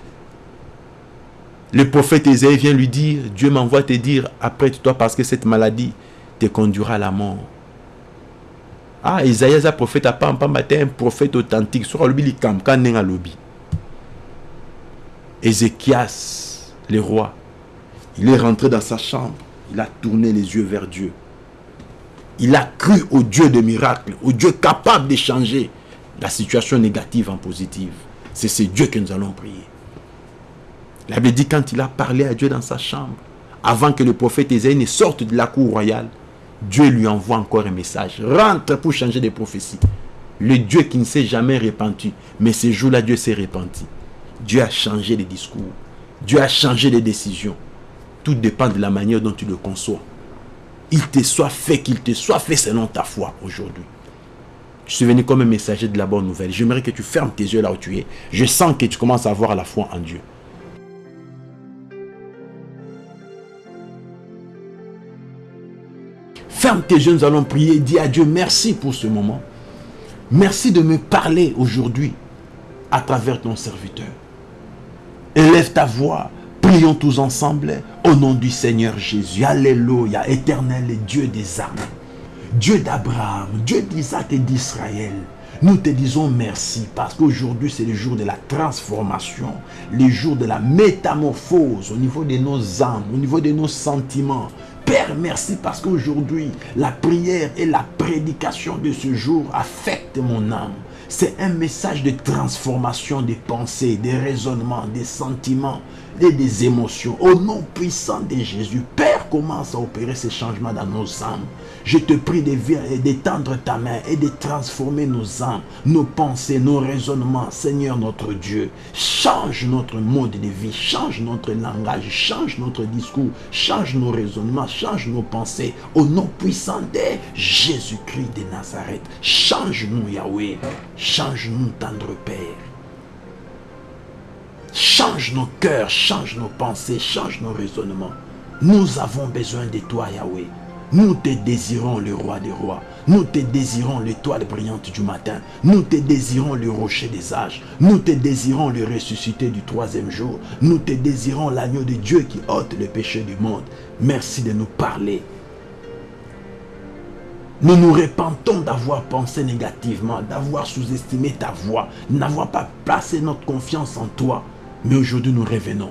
Le prophète Ésaïe vient lui dire, Dieu m'envoie te dire, apprête-toi parce que cette maladie te conduira à la mort. Ah, Isaïe, prophète, pas un prophète authentique. Sur. Ézéchias, le roi, il est rentré dans sa chambre. Il a tourné les yeux vers Dieu. Il a cru au Dieu de miracles, au Dieu capable de changer la situation négative en positive. C'est ce Dieu que nous allons prier. Il avait dit quand il a parlé à Dieu dans sa chambre, avant que le prophète Ésaïe ne sorte de la cour royale, Dieu lui envoie encore un message. Rentre pour changer des prophéties. Le Dieu qui ne s'est jamais repenti. Mais ce jour-là, Dieu s'est repenti. Dieu a changé les discours. Dieu a changé les décisions. Tout dépend de la manière dont tu le conçois. Il te soit fait, qu'il te soit fait selon ta foi aujourd'hui. Je suis venu comme un messager de la bonne nouvelle. J'aimerais que tu fermes tes yeux là où tu es. Je sens que tu commences à avoir la foi en Dieu. Ferme tes yeux, nous allons prier. Dis à Dieu merci pour ce moment. Merci de me parler aujourd'hui à travers ton serviteur. Élève ta voix. Prions tous ensemble au nom du Seigneur Jésus. Alléluia. Éternel Dieu des armes. Dieu d'Abraham, Dieu d'Isaac et d'Israël. Nous te disons merci parce qu'aujourd'hui c'est le jour de la transformation, le jour de la métamorphose au niveau de nos âmes, au niveau de nos sentiments. Père, merci parce qu'aujourd'hui la prière et la prédication de ce jour affectent mon âme. C'est un message de transformation des pensées, des raisonnements, des sentiments et des émotions. Au nom puissant de Jésus, Père, commence à opérer ces changements dans nos âmes. Je te prie d'étendre ta main et de transformer nos âmes, nos pensées, nos raisonnements. Seigneur notre Dieu, change notre mode de vie, change notre langage, change notre discours, change nos raisonnements, change nos pensées. Au nom puissant de Jésus-Christ de Nazareth, change-nous Yahweh, change-nous tendre Père. Change nos cœurs, change nos pensées, change nos raisonnements. Nous avons besoin de toi, Yahweh. Nous te désirons le roi des rois. Nous te désirons l'étoile brillante du matin. Nous te désirons le rocher des âges. Nous te désirons le ressuscité du troisième jour. Nous te désirons l'agneau de Dieu qui ôte le péché du monde. Merci de nous parler. Nous nous repentons d'avoir pensé négativement, d'avoir sous-estimé ta voix, n'avoir pas placé notre confiance en toi. Mais aujourd'hui, nous revenons.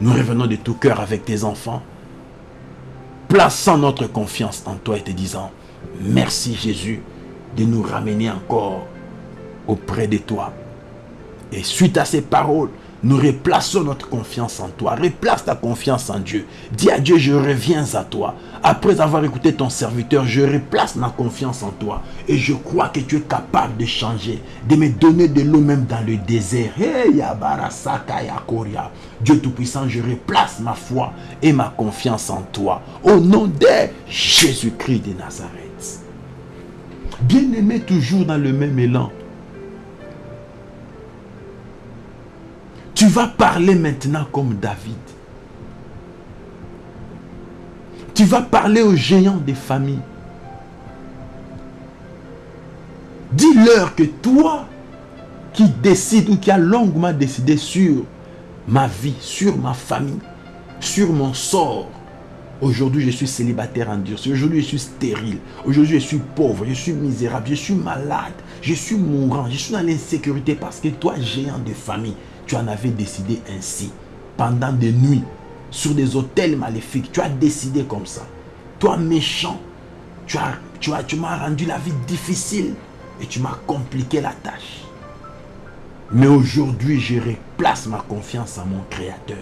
Nous revenons de tout cœur avec tes enfants plaçant notre confiance en toi et te disant, merci Jésus de nous ramener encore auprès de toi. Et suite à ces paroles, nous replaçons notre confiance en toi. Replace ta confiance en Dieu. Dis à Dieu, je reviens à toi. Après avoir écouté ton serviteur, je replace ma confiance en toi. Et je crois que tu es capable de changer, de me donner de l'eau même dans le désert. Hey, Dieu Tout-Puissant, je replace ma foi et ma confiance en toi. Au nom de Jésus-Christ de Nazareth. Bien-aimé toujours dans le même élan. Tu vas parler maintenant comme David. Tu vas parler aux géants des familles. Dis-leur que toi qui décides ou qui as longuement décidé sur ma vie, sur ma famille, sur mon sort, Aujourd'hui, je suis célibataire en Dieu. Aujourd'hui, je suis stérile. Aujourd'hui, je suis pauvre. Je suis misérable. Je suis malade. Je suis mourant. Je suis dans l'insécurité parce que toi, géant de famille, tu en avais décidé ainsi. Pendant des nuits, sur des hôtels maléfiques, tu as décidé comme ça. Toi, méchant, tu as, tu as, tu m'as rendu la vie difficile et tu m'as compliqué la tâche. Mais aujourd'hui, je replace ma confiance en mon Créateur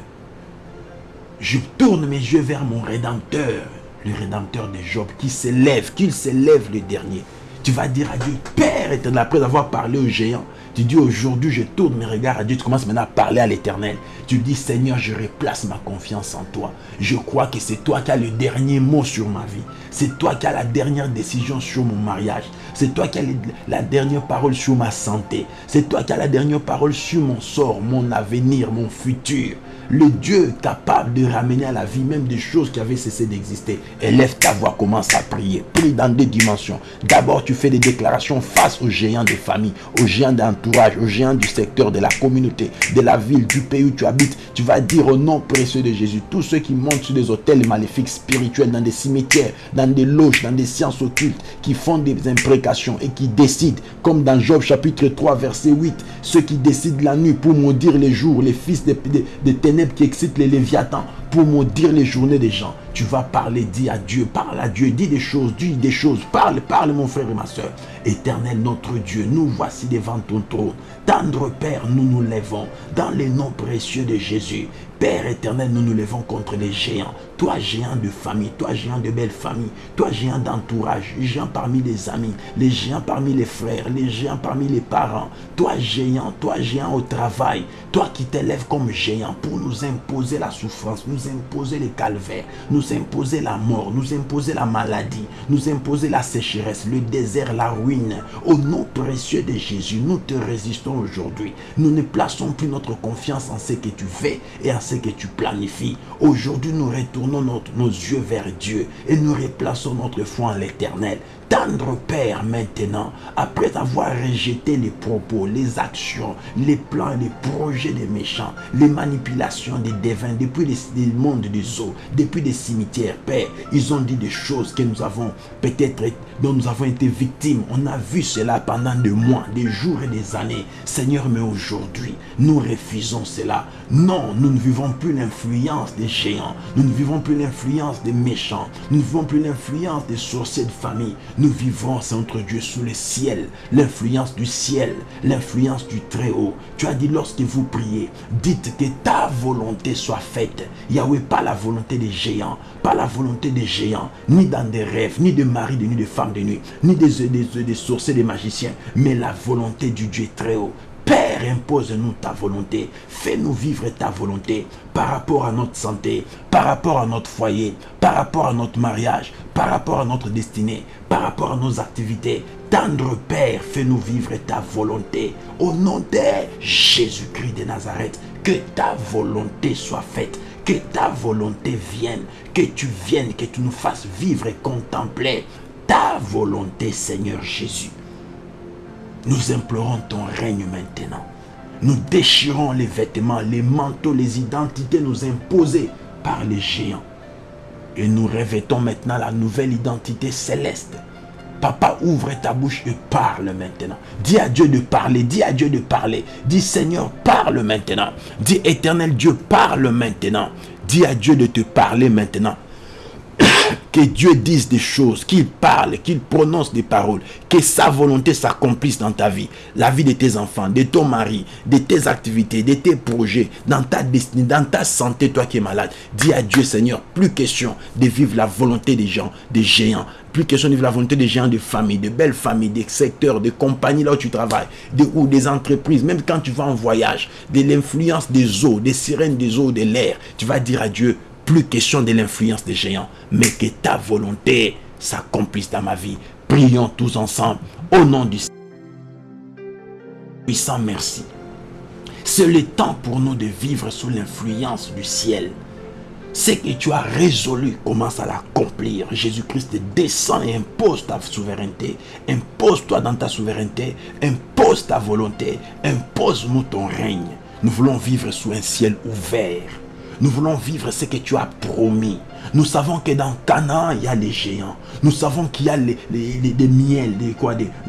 je tourne mes yeux vers mon Rédempteur, le Rédempteur de Job, qui s'élève, qu'il s'élève le dernier. Tu vas dire à Dieu, Père après avoir parlé au géant, tu dis aujourd'hui, je tourne mes regards à Dieu. Tu commences maintenant à parler à l'éternel. Tu dis, Seigneur, je replace ma confiance en toi. Je crois que c'est toi qui as le dernier mot sur ma vie. C'est toi qui as la dernière décision sur mon mariage. C'est toi qui as la dernière parole sur ma santé. C'est toi qui as la dernière parole sur mon sort, mon avenir, mon futur. Le Dieu capable de ramener à la vie même des choses qui avaient cessé d'exister. Élève ta voix, commence à prier. Prie dans deux dimensions. D'abord, tu fais des déclarations face aux géants des familles, aux géants d'entourage, aux géants du secteur, de la communauté, de la ville, du pays où tu habites. Tu vas dire au nom précieux de Jésus, tous ceux qui montent sur des hôtels maléfiques spirituels, dans des cimetières, dans des loges, dans des sciences occultes, qui font des imprécations et qui décident, comme dans Job chapitre 3, verset 8, ceux qui décident la nuit pour maudire les jours, les fils des, des qui excite les léviathans pour maudire les journées des gens. Tu vas parler, dis à Dieu, parle à Dieu, dis des choses, dis des choses, parle, parle mon frère et ma soeur. Éternel notre Dieu, nous voici devant ton trône. Tendre Père, nous nous lèvons dans les noms précieux de Jésus. Père éternel, nous nous levons contre les géants. Toi, géant de famille, toi, géant de belle famille, toi, géant d'entourage, géant parmi les amis, les géants parmi les frères, les géants parmi les parents. Toi, géant, toi, géant au travail, toi qui t'élèves comme géant pour nous imposer la souffrance, nous imposer les calvaires, nous imposer la mort, nous imposer la maladie, nous imposer la sécheresse, le désert, la ruine. Au nom précieux de Jésus, nous te résistons aujourd'hui. Nous ne plaçons plus notre confiance en ce que tu fais et en ce que tu planifies. Aujourd'hui, nous retournons notre, nos yeux vers Dieu et nous replaçons notre foi en l'éternel. Tendre Père maintenant, après avoir rejeté les propos, les actions, les plans, les projets des méchants, les manipulations des devins, depuis les, les mondes des eaux, depuis les cimetières, Père, ils ont dit des choses que nous avons peut-être, dont nous avons été victimes. On a vu cela pendant des mois, des jours et des années. Seigneur, mais aujourd'hui, nous refusons cela. Non, nous ne vivons plus l'influence des géants. Nous ne vivons plus l'influence des méchants. Nous ne vivons plus l'influence des sorciers de famille. Nous vivons, Saint Dieu, sous le ciel, l'influence du ciel, l'influence du Très-Haut. Tu as dit, lorsque vous priez, dites que ta volonté soit faite. Yahweh, pas la volonté des géants, pas la volonté des géants, ni dans des rêves, ni de mari nuit, de femme de nuit, ni des, des, des sorciers, des magiciens, mais la volonté du Dieu Très-Haut. Père, impose-nous ta volonté. Fais-nous vivre ta volonté par rapport à notre santé, par rapport à notre foyer, par rapport à notre mariage, par rapport à notre destinée, par rapport à nos activités. Tendre Père, fais-nous vivre ta volonté. Au nom de Jésus-Christ de Nazareth, que ta volonté soit faite. Que ta volonté vienne, que tu viennes, que tu nous fasses vivre et contempler ta volonté, Seigneur Jésus. Nous implorons ton règne maintenant. Nous déchirons les vêtements, les manteaux, les identités nous imposées par les géants. Et nous revêtons maintenant la nouvelle identité céleste. Papa, ouvre ta bouche et parle maintenant. Dis à Dieu de parler, dis à Dieu de parler. Dis Seigneur, parle maintenant. Dis éternel Dieu, parle maintenant. Dis à Dieu de te parler maintenant que Dieu dise des choses, qu'il parle, qu'il prononce des paroles, que sa volonté s'accomplisse dans ta vie, la vie de tes enfants, de ton mari, de tes activités, de tes projets, dans ta destinée, dans ta santé, toi qui es malade. Dis à Dieu, Seigneur, plus question de vivre la volonté des gens, des géants, plus question de vivre la volonté des géants de famille, de belles familles, des secteurs, des compagnies là où tu travailles, ou des entreprises, même quand tu vas en voyage, de l'influence des eaux, des sirènes des eaux, de l'air, tu vas dire à Dieu, plus question de l'influence des géants, mais que ta volonté s'accomplisse dans ma vie. Prions tous ensemble au nom du puissant merci. C'est le temps pour nous de vivre sous l'influence du ciel. Ce que tu as résolu, commence à l'accomplir. Jésus-Christ descend et impose ta souveraineté. Impose-toi dans ta souveraineté. Impose ta volonté. Impose-nous ton règne. Nous voulons vivre sous un ciel ouvert. Nous voulons vivre ce que tu as promis. Nous savons que dans Canaan, il y a les géants. Nous savons qu'il y a des miels, des,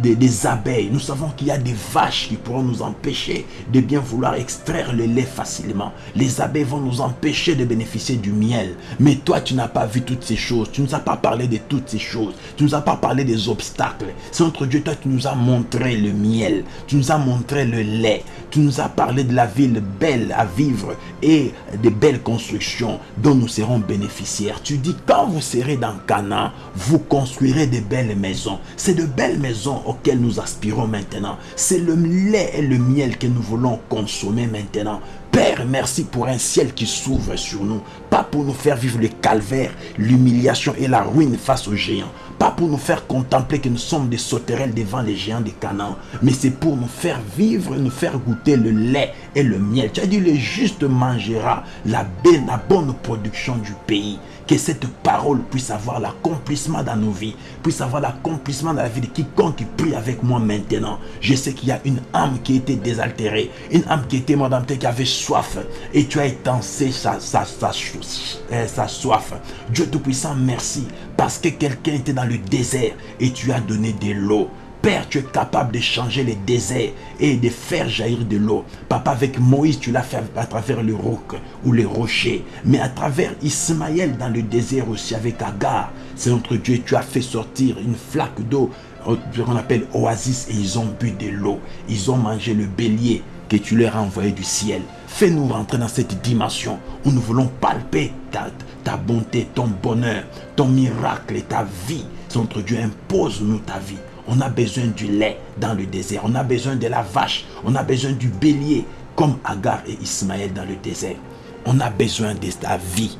des, des, abeilles. Nous savons qu'il y a des vaches qui pourront nous empêcher de bien vouloir extraire le lait facilement. Les abeilles vont nous empêcher de bénéficier du miel. Mais toi, tu n'as pas vu toutes ces choses. Tu ne nous as pas parlé de toutes ces choses. Tu ne nous as pas parlé des obstacles. C'est notre Dieu, toi, tu nous as montré le miel. Tu nous as montré le lait. Tu nous as parlé de la ville belle à vivre et des belles constructions dont nous serons bénéficiaires. Tu dis, quand vous serez dans Canaan, vous construirez de belles maisons. C'est de belles maisons auxquelles nous aspirons maintenant. C'est le lait et le miel que nous voulons consommer maintenant. Père, merci pour un ciel qui s'ouvre sur nous. Pas pour nous faire vivre le calvaire, l'humiliation et la ruine face aux géants. Pas pour nous faire contempler que nous sommes des sauterelles devant les géants des Canaan, mais c'est pour nous faire vivre, nous faire goûter le lait et le miel. Tu as dit, le juste mangera la, la bonne production du pays que cette parole puisse avoir l'accomplissement dans nos vies, puisse avoir l'accomplissement dans la vie de quiconque qui prie avec moi maintenant. Je sais qu'il y a une âme qui était désaltérée, une âme qui était madame qui avait soif, et tu as étancé sa, sa, sa, sa soif. Dieu Tout-Puissant, merci, parce que quelqu'un était dans le désert et tu as donné de l'eau. Père, tu es capable de changer les déserts et de faire jaillir de l'eau. Papa, avec Moïse, tu l'as fait à travers le roc ou les rochers. Mais à travers Ismaël dans le désert aussi, avec Agar, c'est notre Dieu, tu as fait sortir une flaque d'eau qu'on appelle oasis et ils ont bu de l'eau. Ils ont mangé le bélier que tu leur as envoyé du ciel. Fais-nous rentrer dans cette dimension où nous voulons palper ta, bonté, ton bonheur, ton miracle et ta vie. Notre Dieu, impose-nous ta vie. On a besoin du lait dans le désert. On a besoin de la vache. On a besoin du bélier comme Agar et Ismaël dans le désert. On a besoin de ta vie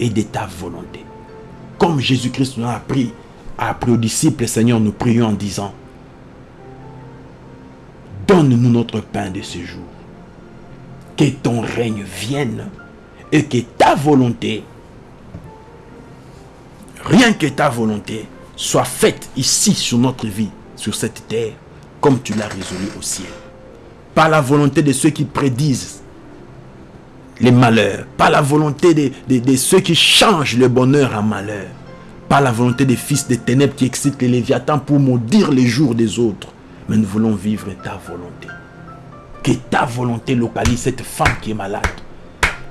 et de ta volonté. Comme Jésus-Christ nous a appris, appris aux disciples, Seigneur, nous prions en disant, donne-nous notre pain de ce jour. Que ton règne vienne et que ta volonté, rien que ta volonté, soit faite ici sur notre vie, sur cette terre, comme tu l'as résolu au ciel. Par la volonté de ceux qui prédisent les malheurs, par la volonté de, ceux qui changent le bonheur en malheur, par la volonté des fils des ténèbres qui excitent les léviathans pour maudire les jours des autres. Mais nous voulons vivre ta volonté. Que ta volonté localise cette femme qui est malade.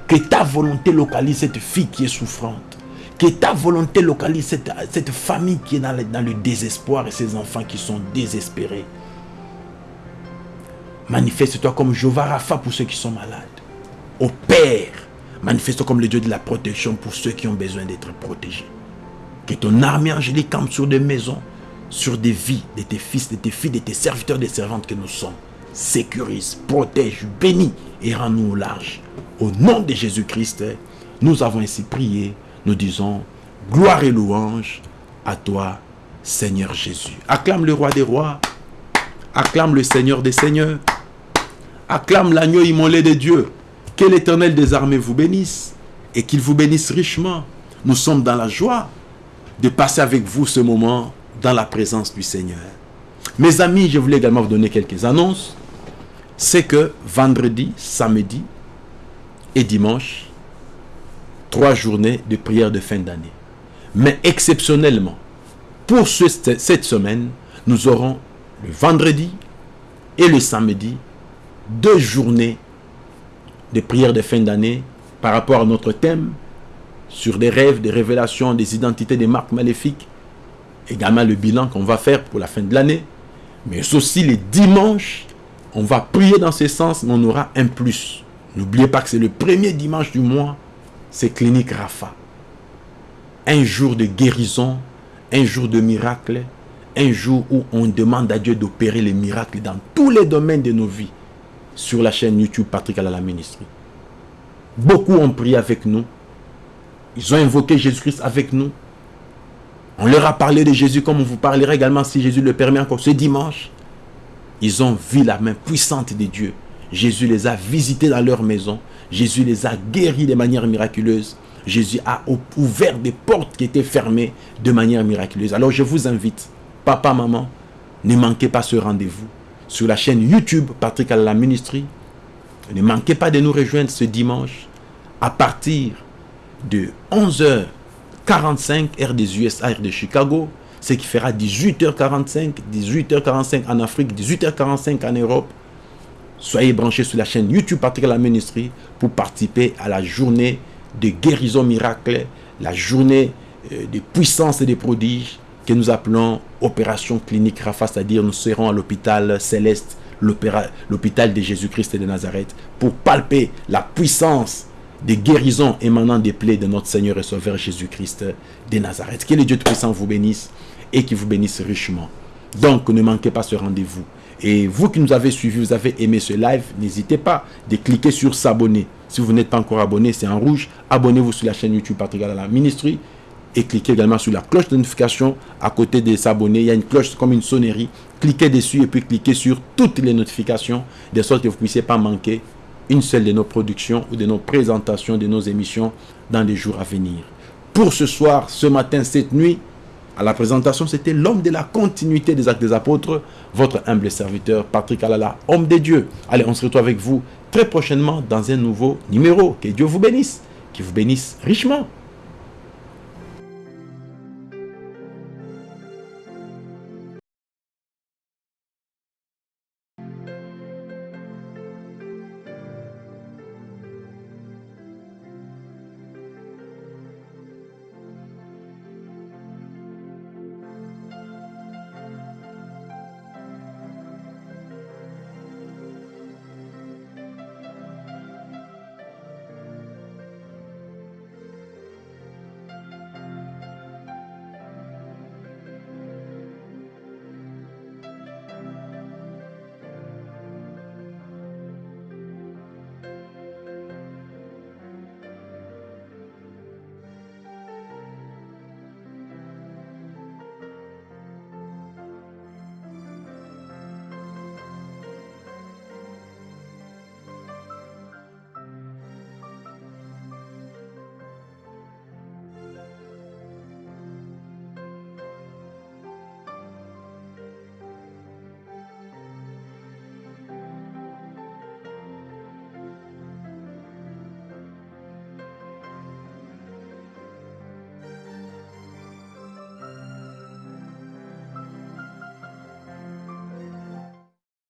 Que ta volonté localise cette fille qui est souffrante. Que ta volonté localise cette, famille qui est dans le, dans le désespoir et ces enfants qui sont désespérés. Manifeste-toi comme Jéhovah Rapha pour ceux qui sont malades. Au Père, manifeste-toi comme le Dieu de la protection pour ceux qui ont besoin d'être protégés. Que ton armée angélique campe sur des maisons, sur des vies de tes fils, de tes filles, de tes serviteurs, des servantes que nous sommes. Sécurise, protège, bénis et rends-nous au large. Au nom de Jésus-Christ, nous avons ainsi prié nous disons gloire et louange à toi, Seigneur Jésus. Acclame le roi des rois, acclame le Seigneur des seigneurs, acclame l'agneau immolé de Dieu. Que l'éternel des armées vous bénisse et qu'il vous bénisse richement. Nous sommes dans la joie de passer avec vous ce moment dans la présence du Seigneur. Mes amis, je voulais également vous donner quelques annonces. C'est que vendredi, samedi et dimanche, trois journées de prière de fin d'année. Mais exceptionnellement, pour cette semaine, nous aurons le vendredi et le samedi deux journées de prière de fin d'année par rapport à notre thème sur des rêves, des révélations, des identités, des marques maléfiques. Également le bilan qu'on va faire pour la fin de l'année. Mais aussi les dimanches, on va prier dans ce sens, mais on aura un plus. N'oubliez pas que c'est le premier dimanche du mois c'est Clinique Rafa. Un jour de guérison, un jour de miracle, un jour où on demande à Dieu d'opérer les miracles dans tous les domaines de nos vies sur la chaîne YouTube Patrick Alala Ministry. Beaucoup ont prié avec nous. Ils ont invoqué Jésus-Christ avec nous. On leur a parlé de Jésus comme on vous parlera également si Jésus le permet encore ce dimanche. Ils ont vu la main puissante de Dieu. Jésus les a visités dans leur maison. Jésus les a guéris de manière miraculeuse. Jésus a ouvert des portes qui étaient fermées de manière miraculeuse. Alors je vous invite, papa, maman, ne manquez pas ce rendez-vous sur la chaîne YouTube Patrick la Ministry. Ne manquez pas de nous rejoindre ce dimanche à partir de 11h45 heure des USA, heure de Chicago, ce qui fera 18h45, 18h45 en Afrique, 18h45 en Europe. Soyez branchés sur la chaîne YouTube Patrick la Ministry pour participer à la journée de guérison miracle, la journée euh, de puissance et de prodiges que nous appelons opération clinique Rafa, c'est-à-dire nous serons à l'hôpital céleste, l'hôpital de Jésus-Christ de Nazareth, pour palper la puissance des guérisons émanant des plaies de notre Seigneur et Sauveur Jésus-Christ de Nazareth. Que le Dieu Tout-Puissant vous bénisse et qui vous bénisse richement. Donc, ne manquez pas ce rendez-vous. Et vous qui nous avez suivis, vous avez aimé ce live, n'hésitez pas de cliquer sur s'abonner. Si vous n'êtes pas encore abonné, c'est en rouge. Abonnez-vous sur la chaîne YouTube Patrick la Ministry et cliquez également sur la cloche de notification à côté de s'abonner. Il y a une cloche comme une sonnerie. Cliquez dessus et puis cliquez sur toutes les notifications de sorte que vous ne puissiez pas manquer une seule de nos productions ou de nos présentations, de nos émissions dans les jours à venir. Pour ce soir, ce matin, cette nuit, à la présentation, c'était l'homme de la continuité des actes des apôtres, votre humble serviteur Patrick Alala, homme de Dieu. Allez, on se retrouve avec vous très prochainement dans un nouveau numéro. Que Dieu vous bénisse, qu'il vous bénisse richement.